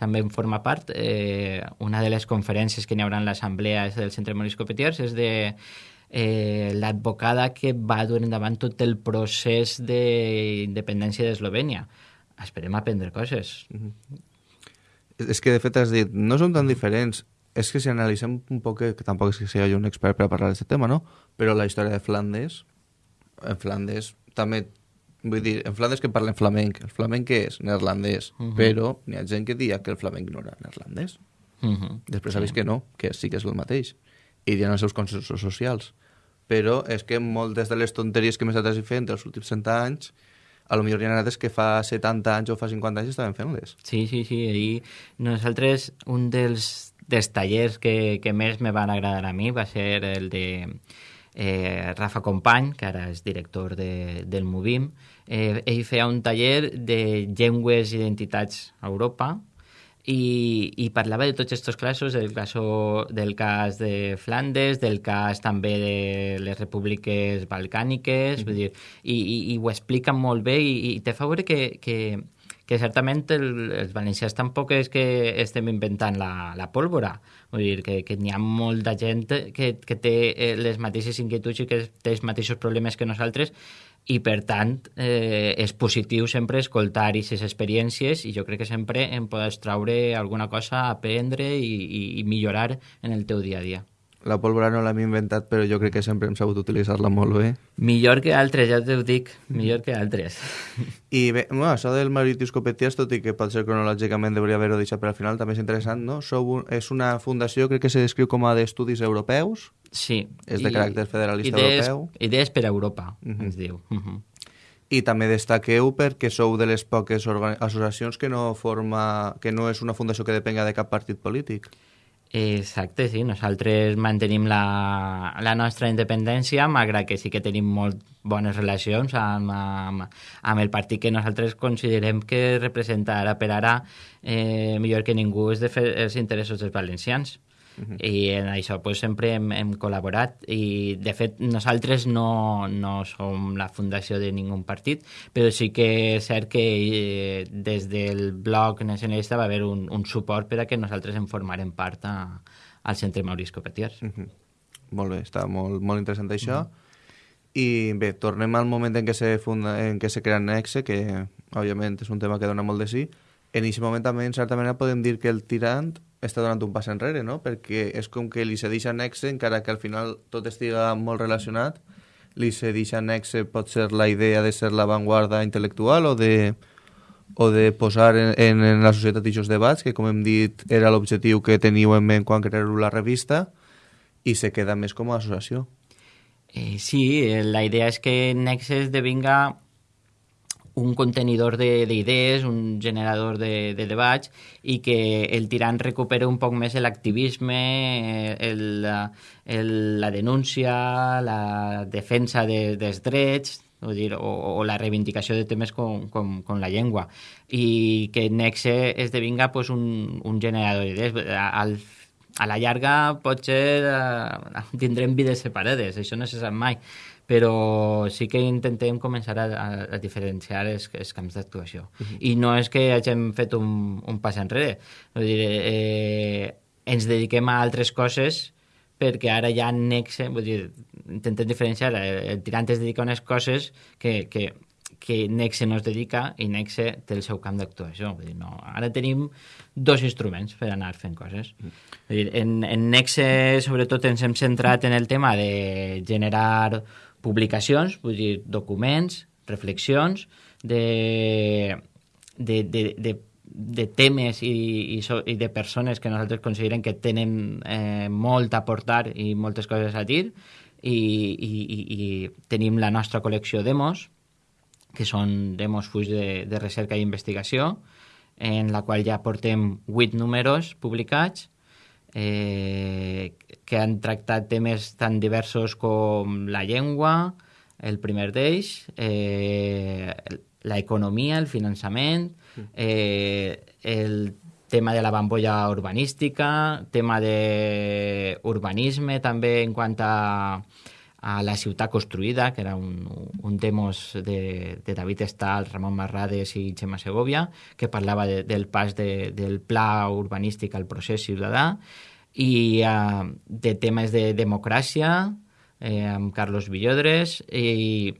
també en forma part, eh, una de les conferències que n'hi haurà en l'assemblea del Centre Maurice Copetiers és de eh, l'advocada que va dur endavant tot el procés d'independència d'Eslovènia. Esperem aprendre coses. Mm -hmm. És que, de fet, has dit, no són tan diferents. És que si analitzem un poc, que tampoc és que sigui un expert per a parlar d'aquest tema, no? Però la història de Flandes, en Flandes també Vull dir, en Flandes que parlen flamenc. El flamenc què és? Neerlandès. Uh mhm. -huh. Però n'hi ha gent que dia que el flamenc no era neerlandès. Uh mhm. -huh. Després sabeu sí. que no, que sí que és el mateix. I ha els seus consensos socials. Però és que moltes de les tonteries que hem estat fent els últims 100 anys a lo millor hi ha anades que fa 70 anys o fa 50 anys estaven fent-les. Sí, sí, sí. I nosaltres, un dels, dels tallers que, que més me van agradar a mi va ser el de eh, Rafa Company, que ara és director de, del Movim, eh, ell feia un taller de llengües i identitats a Europa i, i parlava de tots aquests casos, del, caso, del cas de Flandes, del cas també de les repúbliques balcàniques, mm vull dir, i, i, i ho explica molt bé i, i te fa veure que, que, que certament el, els valencians tampoc és que estem inventant la, la pólvora, vull dir que, que n'hi ha molta gent que, que té eh, les mateixes inquietuds i que té els mateixos problemes que nosaltres i per tant eh, és positiu sempre escoltar aquestes experiències i jo crec que sempre en podes traure alguna cosa, aprendre i, i, i millorar en el teu dia a dia. La pólvora no l'hem inventat, però jo crec que sempre hem sabut utilitzar-la molt bé. Millor que altres, ja t'ho dic, millor que altres. I bé, bueno, això del Mauritius tot i que potser cronològicament hauria haver-ho deixat per al final, també és interessant, no? Sou un, és una fundació, crec que se descriu com a d'estudis europeus. Sí. És de I, caràcter federalista idees, europeu. Idees per a Europa, uh -huh. ens diu. Uh -huh. I també destaqueu perquè sou de les poques associacions que no forma que no és una fundació que depenga de cap partit polític. Exacte, sí. Nosaltres mantenim la, la nostra independència, malgrat que sí que tenim molt bones relacions amb, amb, amb el partit que nosaltres considerem que representa ara per ara eh, millor que ningú és de fer els interessos dels valencians. Uh -huh. i en això pues, sempre hem, hem col·laborat i de fet nosaltres no, no som la fundació de ningú partit però sí que és cert que eh, des del bloc nacionalista va haver un, un suport per a que nosaltres en formarem part a, al centre Maurice Copetiers. Uh -huh. Molt bé, està molt, molt interessant això. Uh -huh. I bé, tornem al moment en què se, funda, en què se crea Nexe, que òbviament és un tema que dona molt de sí. En aquest moment també, en certa manera, podem dir que el tirant està donant un pas enrere, no? Perquè és com que li cedeix a Nexe, encara que al final tot estiga molt relacionat, li cedeix a Nexe pot ser la idea de ser l'avantguarda intel·lectual o de, o de posar en, en, en la societat aquests debats, que com hem dit era l'objectiu que teniu en ment quan creeu la revista, i se queda més com a associació. Eh, sí, la idea és que Nexe esdevinga un contenidor d'idees, un generador de, de debats i que el tirant recupera un poc més l'activisme, el, el, la denúncia, la defensa de, dels drets, vull dir, o, o la reivindicació de temes com, com, com la llengua i que Nexe esdevinga pues, un, un generador d'idees. Al, a la llarga potser eh, tindrem vides separades, això no se sap mai, però sí que intentem començar a, a, a diferenciar els, els camps d'actuació. Uh -huh. I no és que hagin fet un, un pas enrere. Vull dir, eh, ens dediquem a altres coses perquè ara ja Nexe, vull dir, intentem diferenciar, el, el tirant es dedica a unes coses que, que, que Nexe no es dedica i Nexe té el seu camp d'actuació. Vull dir, no, ara tenim dos instruments per anar fent coses. Mm. Vull dir, en, en Nexe, sobretot, ens hem centrat en el tema de generar publicacions, vull dir, documents, reflexions de, de, de, de, de temes i, i, so, i de persones que nosaltres considerem que tenen eh, molt a portar i moltes coses a dir. I, i, i, i tenim la nostra col·lecció demos, que són demos fulls de, de recerca i investigació, en la qual ja portem 8 números publicats eh, que han tractat temes tan diversos com la llengua, el primer d'ells, eh, la economia, el finançament, eh, el tema de la bambolla urbanística, tema de urbanisme també en quant a, a la ciutat construïda, que era un, un demos de, de David Estal, Ramon Marrades i Gemma Segovia, que parlava de, del pas de, del pla urbanístic al procés ciutadà, i uh, de temes de democràcia eh, amb Carlos Villodres i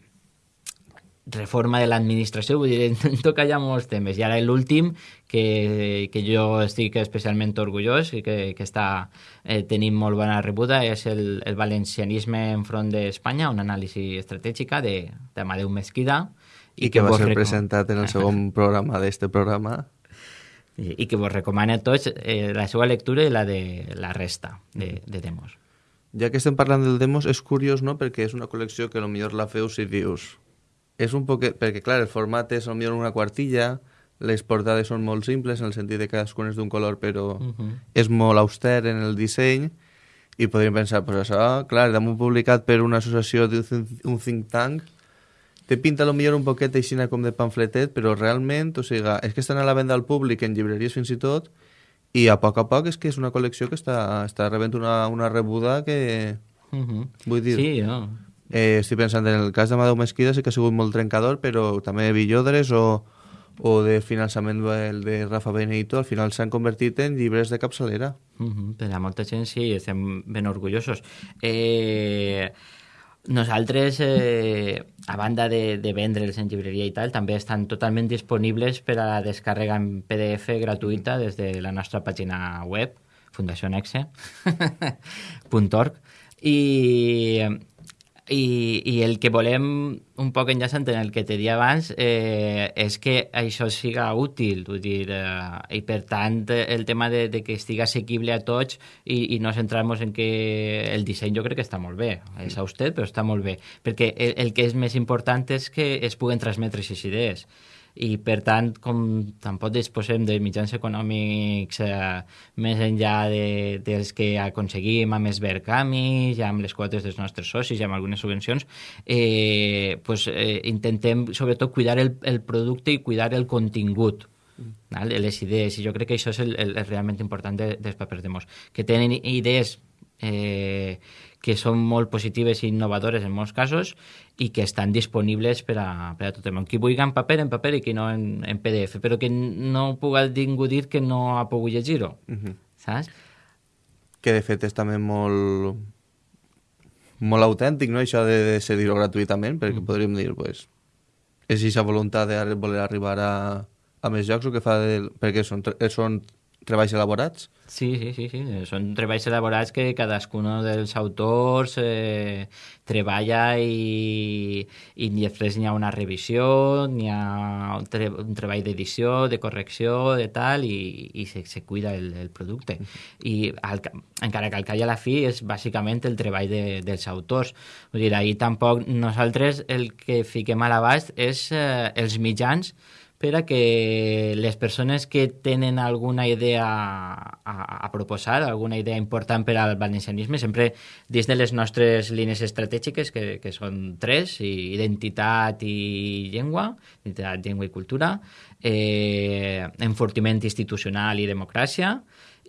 reforma de l'administració, vull dir, toca ja molts temes. I ara l'últim, que, que jo estic especialment orgullós i que, que està eh, tenint molt bona rebuda, és el, el valencianisme enfront d'Espanya, una anàlisi estratègica d'Amadeu Mesquida. I, I que, que va ser presentat en el segon programa d'este programa i, i que vos recomana a tots eh, la seva lectura i la de la resta de, de demos. Ja que estem parlant del demos, és curiós, no?, perquè és una col·lecció que millor la feu si dius... És un poquet... Perquè, clar, el format és millor una quartilla, les portades són molt simples, en el sentit de que cadascun és d'un color, però uh -huh. és molt auster en el disseny, i podríem pensar, pues això, clar, damunt publicat per una associació d'un think tank, té pinta lo millor un poquet així com de pamfletet, però realment, o sigui, és que estan a la venda al públic en llibreries fins i tot, i a poc a poc és que és una col·lecció que està, està rebent una, una rebuda que... Uh -huh. Vull dir... Sí, no. Eh, estic pensant en el cas de Madeu Mesquida sí que ha sigut molt trencador, però també Villodres o, o de finançament el de Rafa Benito, al final s'han convertit en llibres de capçalera. Uh -huh. Per a molta gent sí, estem ben orgullosos. Eh nosaltres, eh, a banda de, de vendre'ls en llibreria i tal, també estan totalment disponibles per a la descàrrega en PDF gratuïta des de la nostra pàgina web, fundacionexe.org i i, I el que volem, un poc enllaçant en el que te dia abans, eh, és que això siga útil, vull dir, eh, i per tant el tema de, de que estigui assequible a tots i, i no centrar-nos en que el disseny jo crec que està molt bé, és auster però està molt bé, perquè el, el que és més important és que es puguen transmetre aquestes idees i per tant, com tampoc disposem de mitjans econòmics eh, més enllà de, dels que aconseguim amb els Vercamis, ja amb les quotes dels nostres socis, ja amb algunes subvencions, eh, pues, eh, intentem sobretot cuidar el, el producte i cuidar el contingut mm. les idees, i jo crec que això és el, el, el realment important de, dels papers de Mos, que tenen idees eh, que són molt positives i innovadores en molts casos i que estan disponibles per a, per a tothom. Qui vulgui en paper, en paper i qui no en, en PDF, però que no puga ningú dir que no ha pogut llegir-ho, uh -huh. saps? Que de fet és també molt molt autèntic, no?, això de, de cedir-ho gratuïtament, perquè mm. podríem dir, pues, és aquesta voluntat de voler arribar a, a més jocs o que fa de, perquè són, són treballs elaborats? Sí, sí, sí, sí. Són treballs elaborats que cadascun dels autors eh, treballa i, i després n'hi ha una revisió, n'hi ha un, tre un treball d'edició, de correcció, de tal, i, i se, se cuida el, el producte. I al, encara que al cap i a la fi és bàsicament el treball de, dels autors. Vull dir, ahir tampoc nosaltres el que fiquem a l'abast és eh, els mitjans per a que les persones que tenen alguna idea a, a proposar, alguna idea important per al valencianisme, sempre dins de les nostres línies estratègiques, que, que són tres, identitat i llengua, identitat, llengua i cultura, eh, enfortiment institucional i democràcia,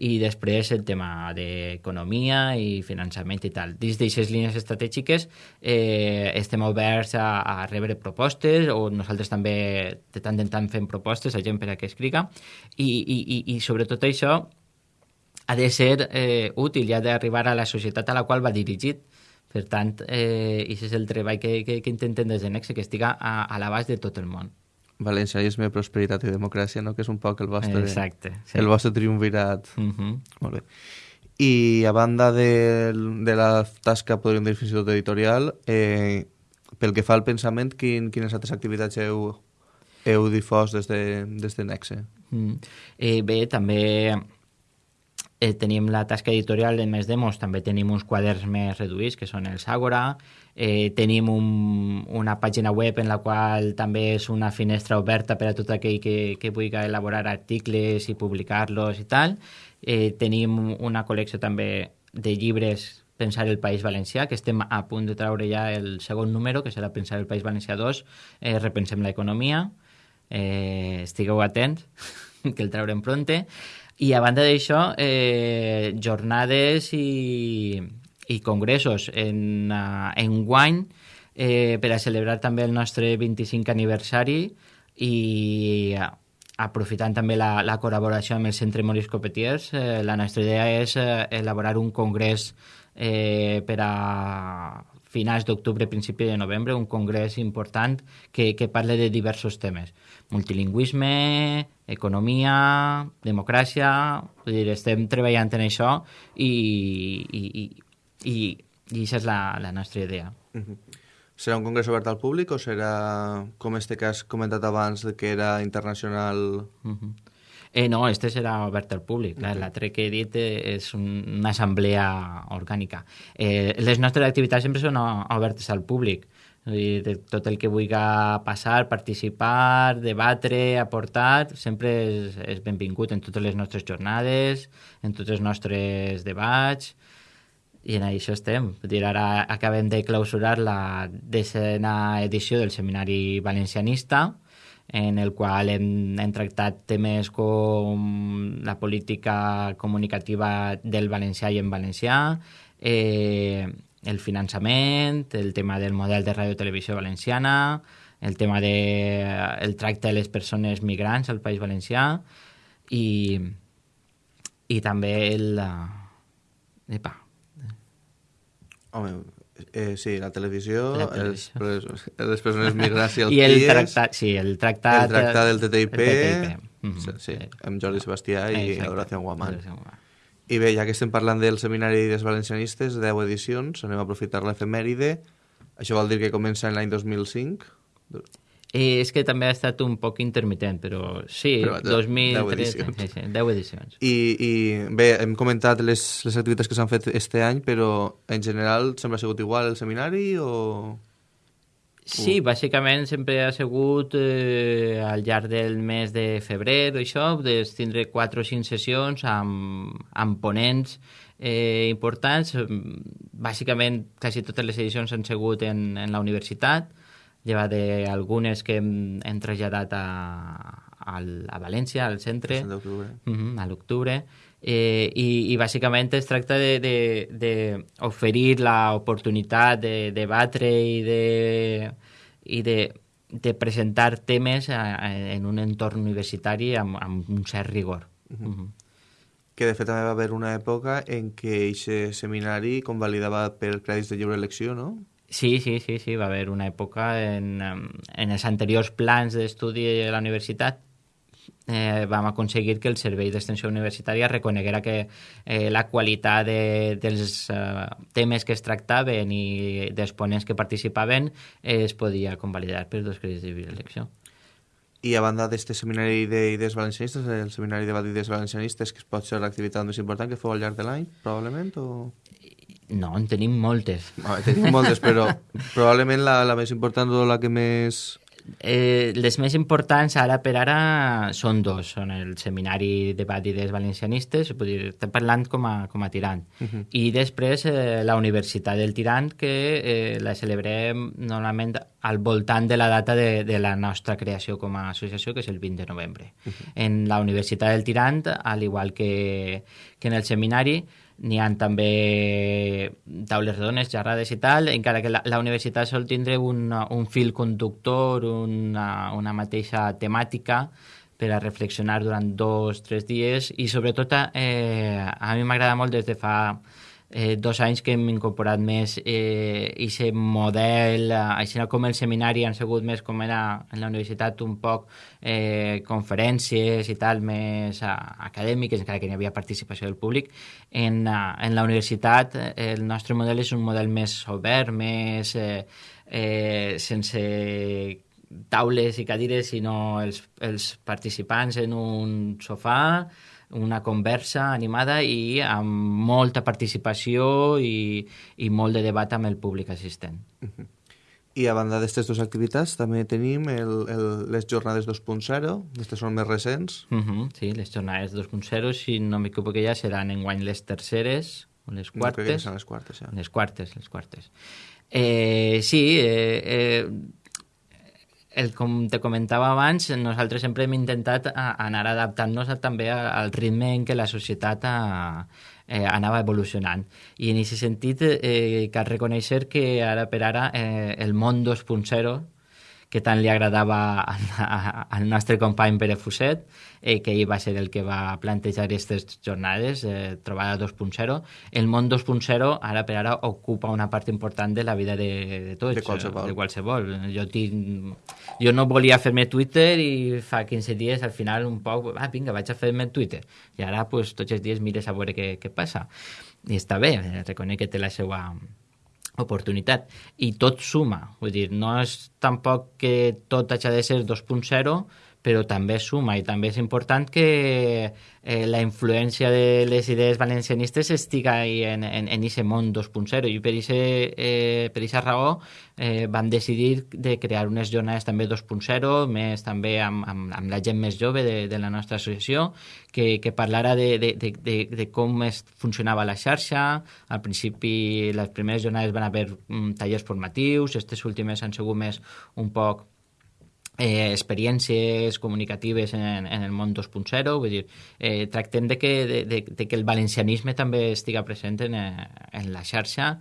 i després el tema d'economia i finançament i tal. Dins d'aquestes línies estratègiques eh, estem oberts a, a rebre propostes o nosaltres també de tant en tant fem propostes a gent per a que escriga i, i, i, i sobretot això ha de ser eh, útil i ha d'arribar a la societat a la qual va dirigit. Per tant, eh, aquest és el treball que, que, que intentem des de Nexe, que estiga a, a l'abast de tot el món valencianisme, prosperitat i democràcia, no? que és un poc el vostre, Exacte, sí. el vostre triumvirat. Uh mhm. -huh. Molt bé. I a banda de, de la tasca, podríem dir, fins i tot editorial, eh, pel que fa al pensament, quin, quines altres activitats heu, heu difós des de, des de Nexe? Mm. Eh, bé, també eh, tenim la tasca editorial de Més Demos, també tenim uns quaderns més reduïts, que són els Àgora, eh, tenim un, una pàgina web en la qual també és una finestra oberta per a tot aquell que, que vulgui elaborar articles i publicar-los i tal. Eh, tenim una col·lecció també de llibres Pensar el País Valencià, que estem a punt de traure ja el segon número, que serà Pensar el País Valencià 2, eh, Repensem l'economia. Eh, estigueu atents, que el traurem pronte. I a banda d'això, eh, jornades i, i congressos en, uh, en guany eh, per a celebrar també el nostre 25 aniversari i uh, aprofitant també la, la col·laboració amb el Centre Maurice Copetiers, eh, la nostra idea és eh, elaborar un congrés eh, per a finals d'octubre, principi de novembre, un congrés important que, que parle de diversos temes. Multilingüisme, economia, democràcia... Vull dir, estem treballant en això i, i, i, i, i aquesta és la, la nostra idea. Uh -huh. Serà un congrés obert al públic o serà, com este que has comentat abans, que era internacional... Uh -huh. Eh, no, este serà obert al públic. Okay. L'altre que he dit eh, és una assemblea orgànica. Eh, les nostres activitats sempre són obertes al públic. Dir, de tot el que vulgui passar, participar, debatre, aportar, sempre és, és benvingut en totes les nostres jornades, en tots els nostres debats, i en això estem. Dir, ara acabem de clausurar la decena edició del Seminari Valencianista, en el qual hem, hem tractat temes com la política comunicativa del valencià i en valencià, eh, el finançament, el tema del model de ràdio-televisió valenciana, el tema del de, el tracte de les persones migrants al País Valencià i, i també el... Epa. Home, eh, sí, la televisió, la televisió. Els, les persones migrants i els I el tractat, sí, el tractat, el tractat del TTIP, el TTIP. Mm -hmm. sí, amb Jordi Sebastià i Horacio Guamán. I bé, ja que estem parlant del Seminari dels Valencianistes, 10 edicions, anem a aprofitar l'efemèride. Això vol dir que comença en l'any 2005? Eh, és que també ha estat un poc intermitent, però sí, però, 2003, 10 edicions. Sí, sí, 10 edicions. I, I bé, hem comentat les, les activitats que s'han fet este any, però en general sempre ha sigut igual el seminari o...? Sí, bàsicament sempre ha sigut eh, al llarg del mes de febrer o això, de tindre quatre o cinc sessions amb, amb ponents eh, importants. Bàsicament, quasi totes les edicions han sigut en, en la universitat, llevat d'algunes que hem, hem traslladat a, a, a València, al centre, El 5 d'octubre. uh -huh, a l'octubre, eh, i, i bàsicament es tracta d'oferir l'oportunitat de debatre i de, i de, de presentar temes a, a, en un entorn universitari amb, amb un cert rigor. Uh -huh. Que de fet també va haver una època en què aquest seminari convalidava per crèdits de lliure elecció, no? Sí, sí, sí, sí, va haver una època en, en els anteriors plans d'estudi de la universitat eh, vam aconseguir que el Servei d'Extensió Universitària reconeguera que eh, la qualitat de, dels eh, temes que es tractaven i dels ponents que participaven eh, es podia convalidar per dos crèdits de elecció. I a banda d'este seminari d'idees valencianistes, el seminari de d'idees valencianistes, que pot ser l'activitat més important que feu al llarg de l'any, probablement, o... No, en tenim moltes. Veure, tenim moltes, però probablement la, la més important o la que més... Eh, les més importants ara per ara són dos, són el Seminari de Bàdides Valencianistes, estem parlant com a, com a tirant, uh -huh. i després eh, la Universitat del Tirant, que eh, la celebrem normalment al voltant de la data de, de la nostra creació com a associació, que és el 20 de novembre. Uh -huh. En la Universitat del Tirant, al igual que, que en el seminari, n'hi han també taules rodones, xerrades i tal, encara que la, la universitat sol tindre un, un fil conductor, una, una mateixa temàtica per a reflexionar durant dos, tres dies i sobretot eh, a mi m'agrada molt des de fa eh, dos anys que hem incorporat més eh, aquest model, eh, així com el seminari han sigut més com era en la universitat un poc eh, conferències i tal més eh, acadèmiques, encara que n'hi havia participació del públic. En, eh, en la universitat eh, el nostre model és un model més obert, més eh, eh, sense taules i cadires, sinó els, els participants en un sofà, una conversa animada i amb molta participació i, i molt de debat amb el públic assistent. Uh -huh. I a banda d'aquestes dues activitats també tenim el, el, les jornades 2.0, aquestes són més recents. Uh -huh, sí, les jornades 2.0, si no m'equivoco ja, seran enguany les terceres o les quartes. No, que les quartes, ja. Les quartes, les quartes. Eh, sí, eh, eh, el, com te comentava abans, nosaltres sempre hem intentat a, anar adaptant-nos també al ritme en què la societat a, eh, anava evolucionant. I en aquest sentit eh, cal reconèixer que ara per ara eh, el món 2.0 que tant li agradava al, nostre company Pere Fuset, eh, que ell va ser el que va plantejar aquestes jornades, eh, trobada 2.0. El món 2.0 ara per ara ocupa una part important de la vida de, de tots. De qualsevol. De qualsevol. Jo, tinc, jo no volia fer-me Twitter i fa 15 dies al final un poc, ah, vinga, vaig a fer-me Twitter. I ara pues, tots els dies mires a veure què, què passa. I està bé, reconec que té la seva oportunitat. I tot suma, vull dir, no és tampoc que tot hagi de ser 2.0, però també suma i també és important que eh, la influència de les idees valencianistes estiga en, en, en ese món 2.0 i per aquesta eh, per esa raó eh, vam decidir de crear unes jornades també 2.0 més també amb, amb, amb la gent més jove de, de la nostra associació que, que parlara de, de, de, de, de com es funcionava la xarxa. Al principi les primeres jornades van haver um, tallers formatius aquestes últimes han sigut més un poc eh, experiències comunicatives en, en el món 2.0, vull dir, eh, tractem de que, de, de, de que el valencianisme també estiga present en, eh, en la xarxa,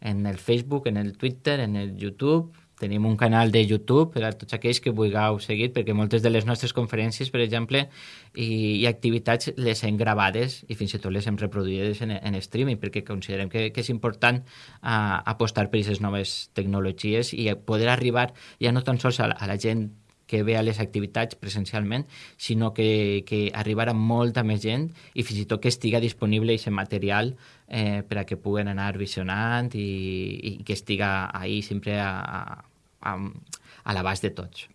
en el Facebook, en el Twitter, en el YouTube, tenim un canal de YouTube per a tots aquells que vulgueu seguir, perquè moltes de les nostres conferències, per exemple, i, i activitats les hem gravades i fins i tot les hem reproduïdes en, en streaming, perquè considerem que, que és important uh, apostar per aquestes noves tecnologies i poder arribar ja no tan sols a a la gent que ve a les activitats presencialment, sinó que, que arribar a molta més gent i fins i tot que estiga disponible aquest material eh, per a que puguen anar visionant i, i que estiga ahí sempre a, a, a l'abast de tots.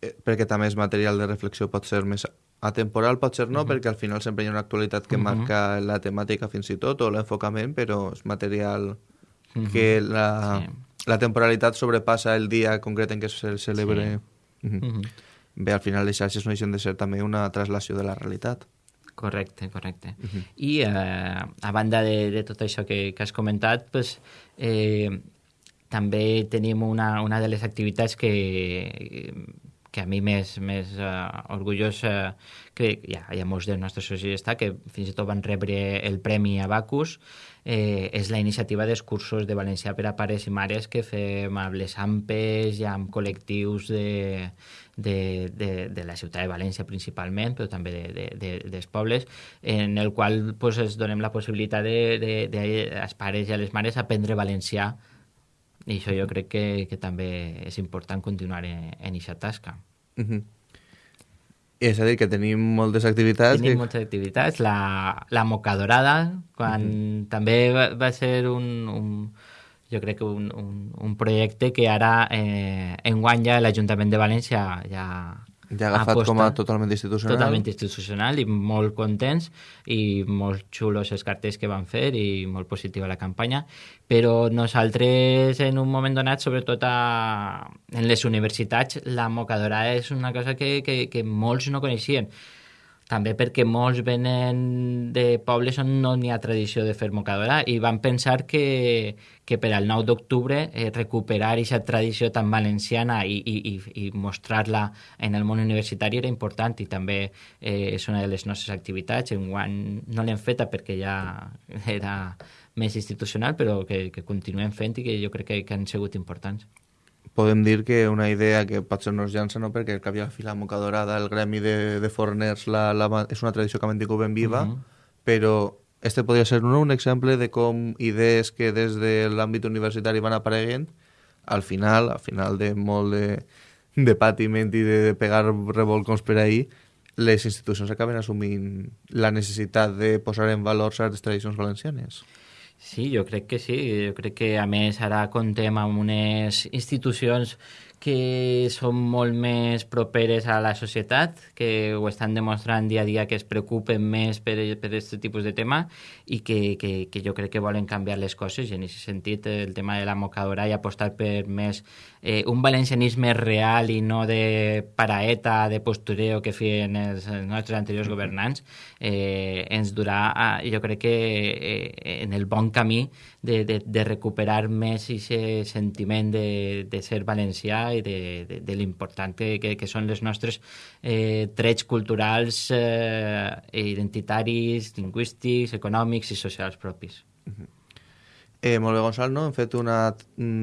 Eh, perquè també és material de reflexió pot ser més atemporal, pot ser no, uh -huh. perquè al final sempre hi ha una actualitat que uh -huh. marca la temàtica fins i tot o l'enfocament, però és material uh -huh. que la, sí la temporalitat sobrepassa el dia concret en què se celebre. Sí. Mm -hmm. Bé, al final les xarxes no deixen de ser també una traslació de la realitat. Correcte, correcte. Uh -huh. I eh, a banda de, de tot això que, que has comentat, pues, eh, també tenim una, una de les activitats que, que a mi més, més uh, orgullós uh, que hi ha, hi ha molts dels nostres socis està, que fins i tot van rebre el Premi Abacus eh, és la iniciativa dels cursos de valencià per a pares i mares que fem amb les AMPES i amb col·lectius de, de, de, de la ciutat de València principalment, però també de, de, de, dels pobles, en el qual pues, es donem la possibilitat de, de, de, als pares i a les mares aprendre valencià i això jo crec que, que també és important continuar en aquesta tasca. Uh -huh. És a dir, que tenim moltes activitats... Tenim que... moltes activitats. La, la Moca Dorada, quan mm -hmm. també va, va ser un, un, jo crec que un, un, un projecte que ara eh, enguany ja l'Ajuntament de València ja ja agafat aposta, com a totalment institucional. Totalment institucional i molt contents i molt xulos els cartells que van fer i molt positiva la campanya. Però nosaltres en un moment donat, sobretot a, en les universitats, la mocadora és una cosa que, que, que molts no coneixien també perquè molts venen de pobles on no n'hi ha tradició de fer mocadora i van pensar que, que per al 9 d'octubre eh, recuperar aquesta tradició tan valenciana i, i, i mostrar-la en el món universitari era important i també eh, és una de les nostres activitats. Enguany no l'hem feta perquè ja era més institucional, però que, que continuem fent i que jo crec que, que han sigut importants podem dir que una idea que potser no es llança, no? perquè el cap i a la fi la moca dorada, el gremi de, de forners, la, la, és una tradició que mantingut ben viva, uh mhm. -huh. però este podria ser un, un exemple de com idees que des de l'àmbit universitari van apareguent, al final, al final de molt de, de patiment i de, de pegar revolcons per ahir, les institucions acaben assumint la necessitat de posar en valor certes tradicions valencianes. Sí, jo crec que sí. Jo crec que, a més, ara contem amb unes institucions que són molt més properes a la societat, que ho estan demostrant dia a dia que es preocupen més per aquest tipus de tema i que, que, que jo crec que volen canviar les coses. I en aquest sentit el tema de la mocadora i apostar per més eh, un valencianisme real i no de paraeta, de postureo que feien els, els nostres anteriors governants eh, ens durà, a, jo crec que eh, en el bon camí de, de, de recuperar més aquest sentiment de, de ser valencià i de, de, de l'important que, que, que són les nostres eh, trets culturals, eh, identitaris, lingüístics, econòmics i socials propis. Uh -huh. Eh, molt bé, Gonçal, no? Hem fet un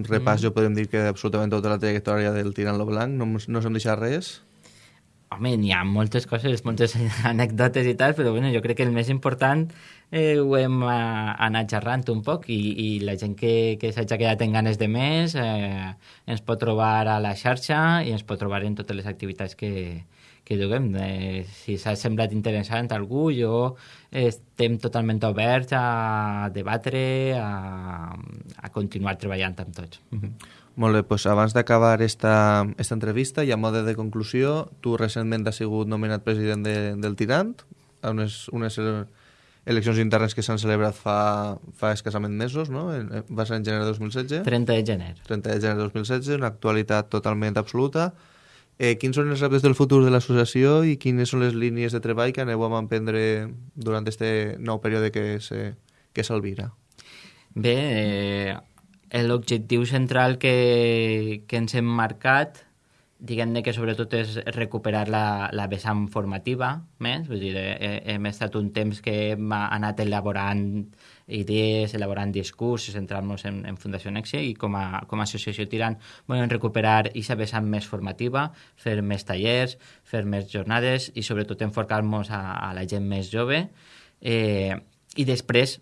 repàs, mm. jo podem dir que absolutament tota la trajectòria del Tirant lo Blanc, no, no s'hem deixat res? Home, n'hi ha moltes coses, moltes anècdotes i tal, però bueno, jo crec que el més important eh, ho hem eh, anat xerrant un poc i, i la gent que, que s'hagi quedat en ganes de més eh, ens pot trobar a la xarxa i ens pot trobar en totes les activitats que, que duguem. Eh, si s'ha semblat interessant a algú, jo estem totalment oberts a debatre, a, a continuar treballant amb tots. Mm -hmm. Molt bé, doncs abans d'acabar esta, esta entrevista i a mode de conclusió, tu recentment has sigut nomenat president de, del Tirant, a unes, unes eleccions internes que s'han celebrat fa, fa escassament mesos, no? Va ser en gener de 2016? 30 de gener. 30 de gener de 2016, una actualitat totalment absoluta. Eh, quins són els reptes del futur de l'associació i quines són les línies de treball que aneu a emprendre durant aquest nou període que s'alvira? Bé, eh, l'objectiu central que, que ens hem marcat diguem-ne que sobretot és recuperar la, la vessant formativa més, vull dir, he, hem estat un temps que hem anat elaborant idees, elaborant discursos, centrant-nos en, en Fundació Nexe i com a, com a associació tirant volem recuperar aquesta vessant més formativa, fer més tallers, fer més jornades i sobretot enfocar-nos a, a la gent més jove. Eh, i després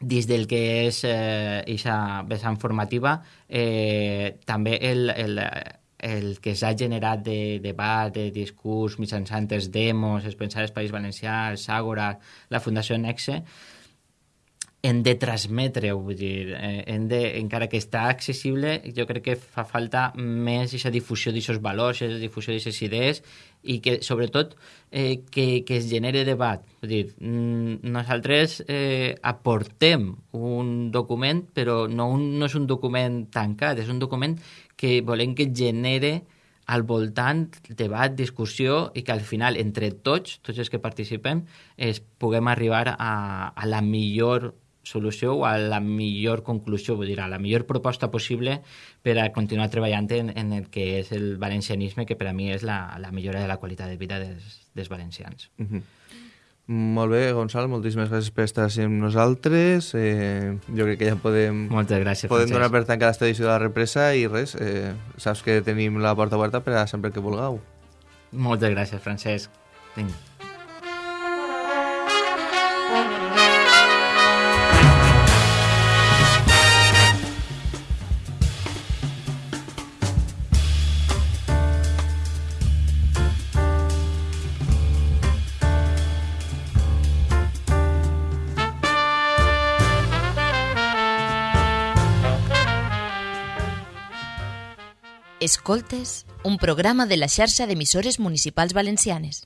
dins del que és aquesta eh, vessant formativa, eh, també el, el, el que s'ha generat de debat, de discurs mitjançant els demos, els Pensar País Valencià, el Ságora, la Fundació Nexe, hem de transmetre-ho, vull dir, eh, hem de, encara que està accessible, jo crec que fa falta més aquesta difusió d'aquests valors, aquesta difusió d'aquestes idees i que, sobretot, eh, que, que es genere debat. Vull dir, mm, nosaltres eh, aportem un document, però no, un, no és un document tancat, és un document que volem que genere al voltant debat, discussió i que al final entre tots, tots els que participem, es puguem arribar a, a la millor solució o a la millor conclusió, vull dir, a la millor proposta possible per a continuar treballant en, en el que és el valencianisme, que per a mi és la, la millora de la qualitat de vida dels, dels valencians. Mm -hmm. Molt bé, Gonçal, moltíssimes gràcies per estar així amb nosaltres. Eh, jo crec que ja podem, Moltes gràcies, podem Francesc. donar per tancada aquesta edició de la represa i res, eh, saps que tenim la porta oberta per a sempre que vulgueu. Moltes gràcies, Francesc. Vinga. Escoltes, un programa de la xarxa d'emissores municipals valencianes.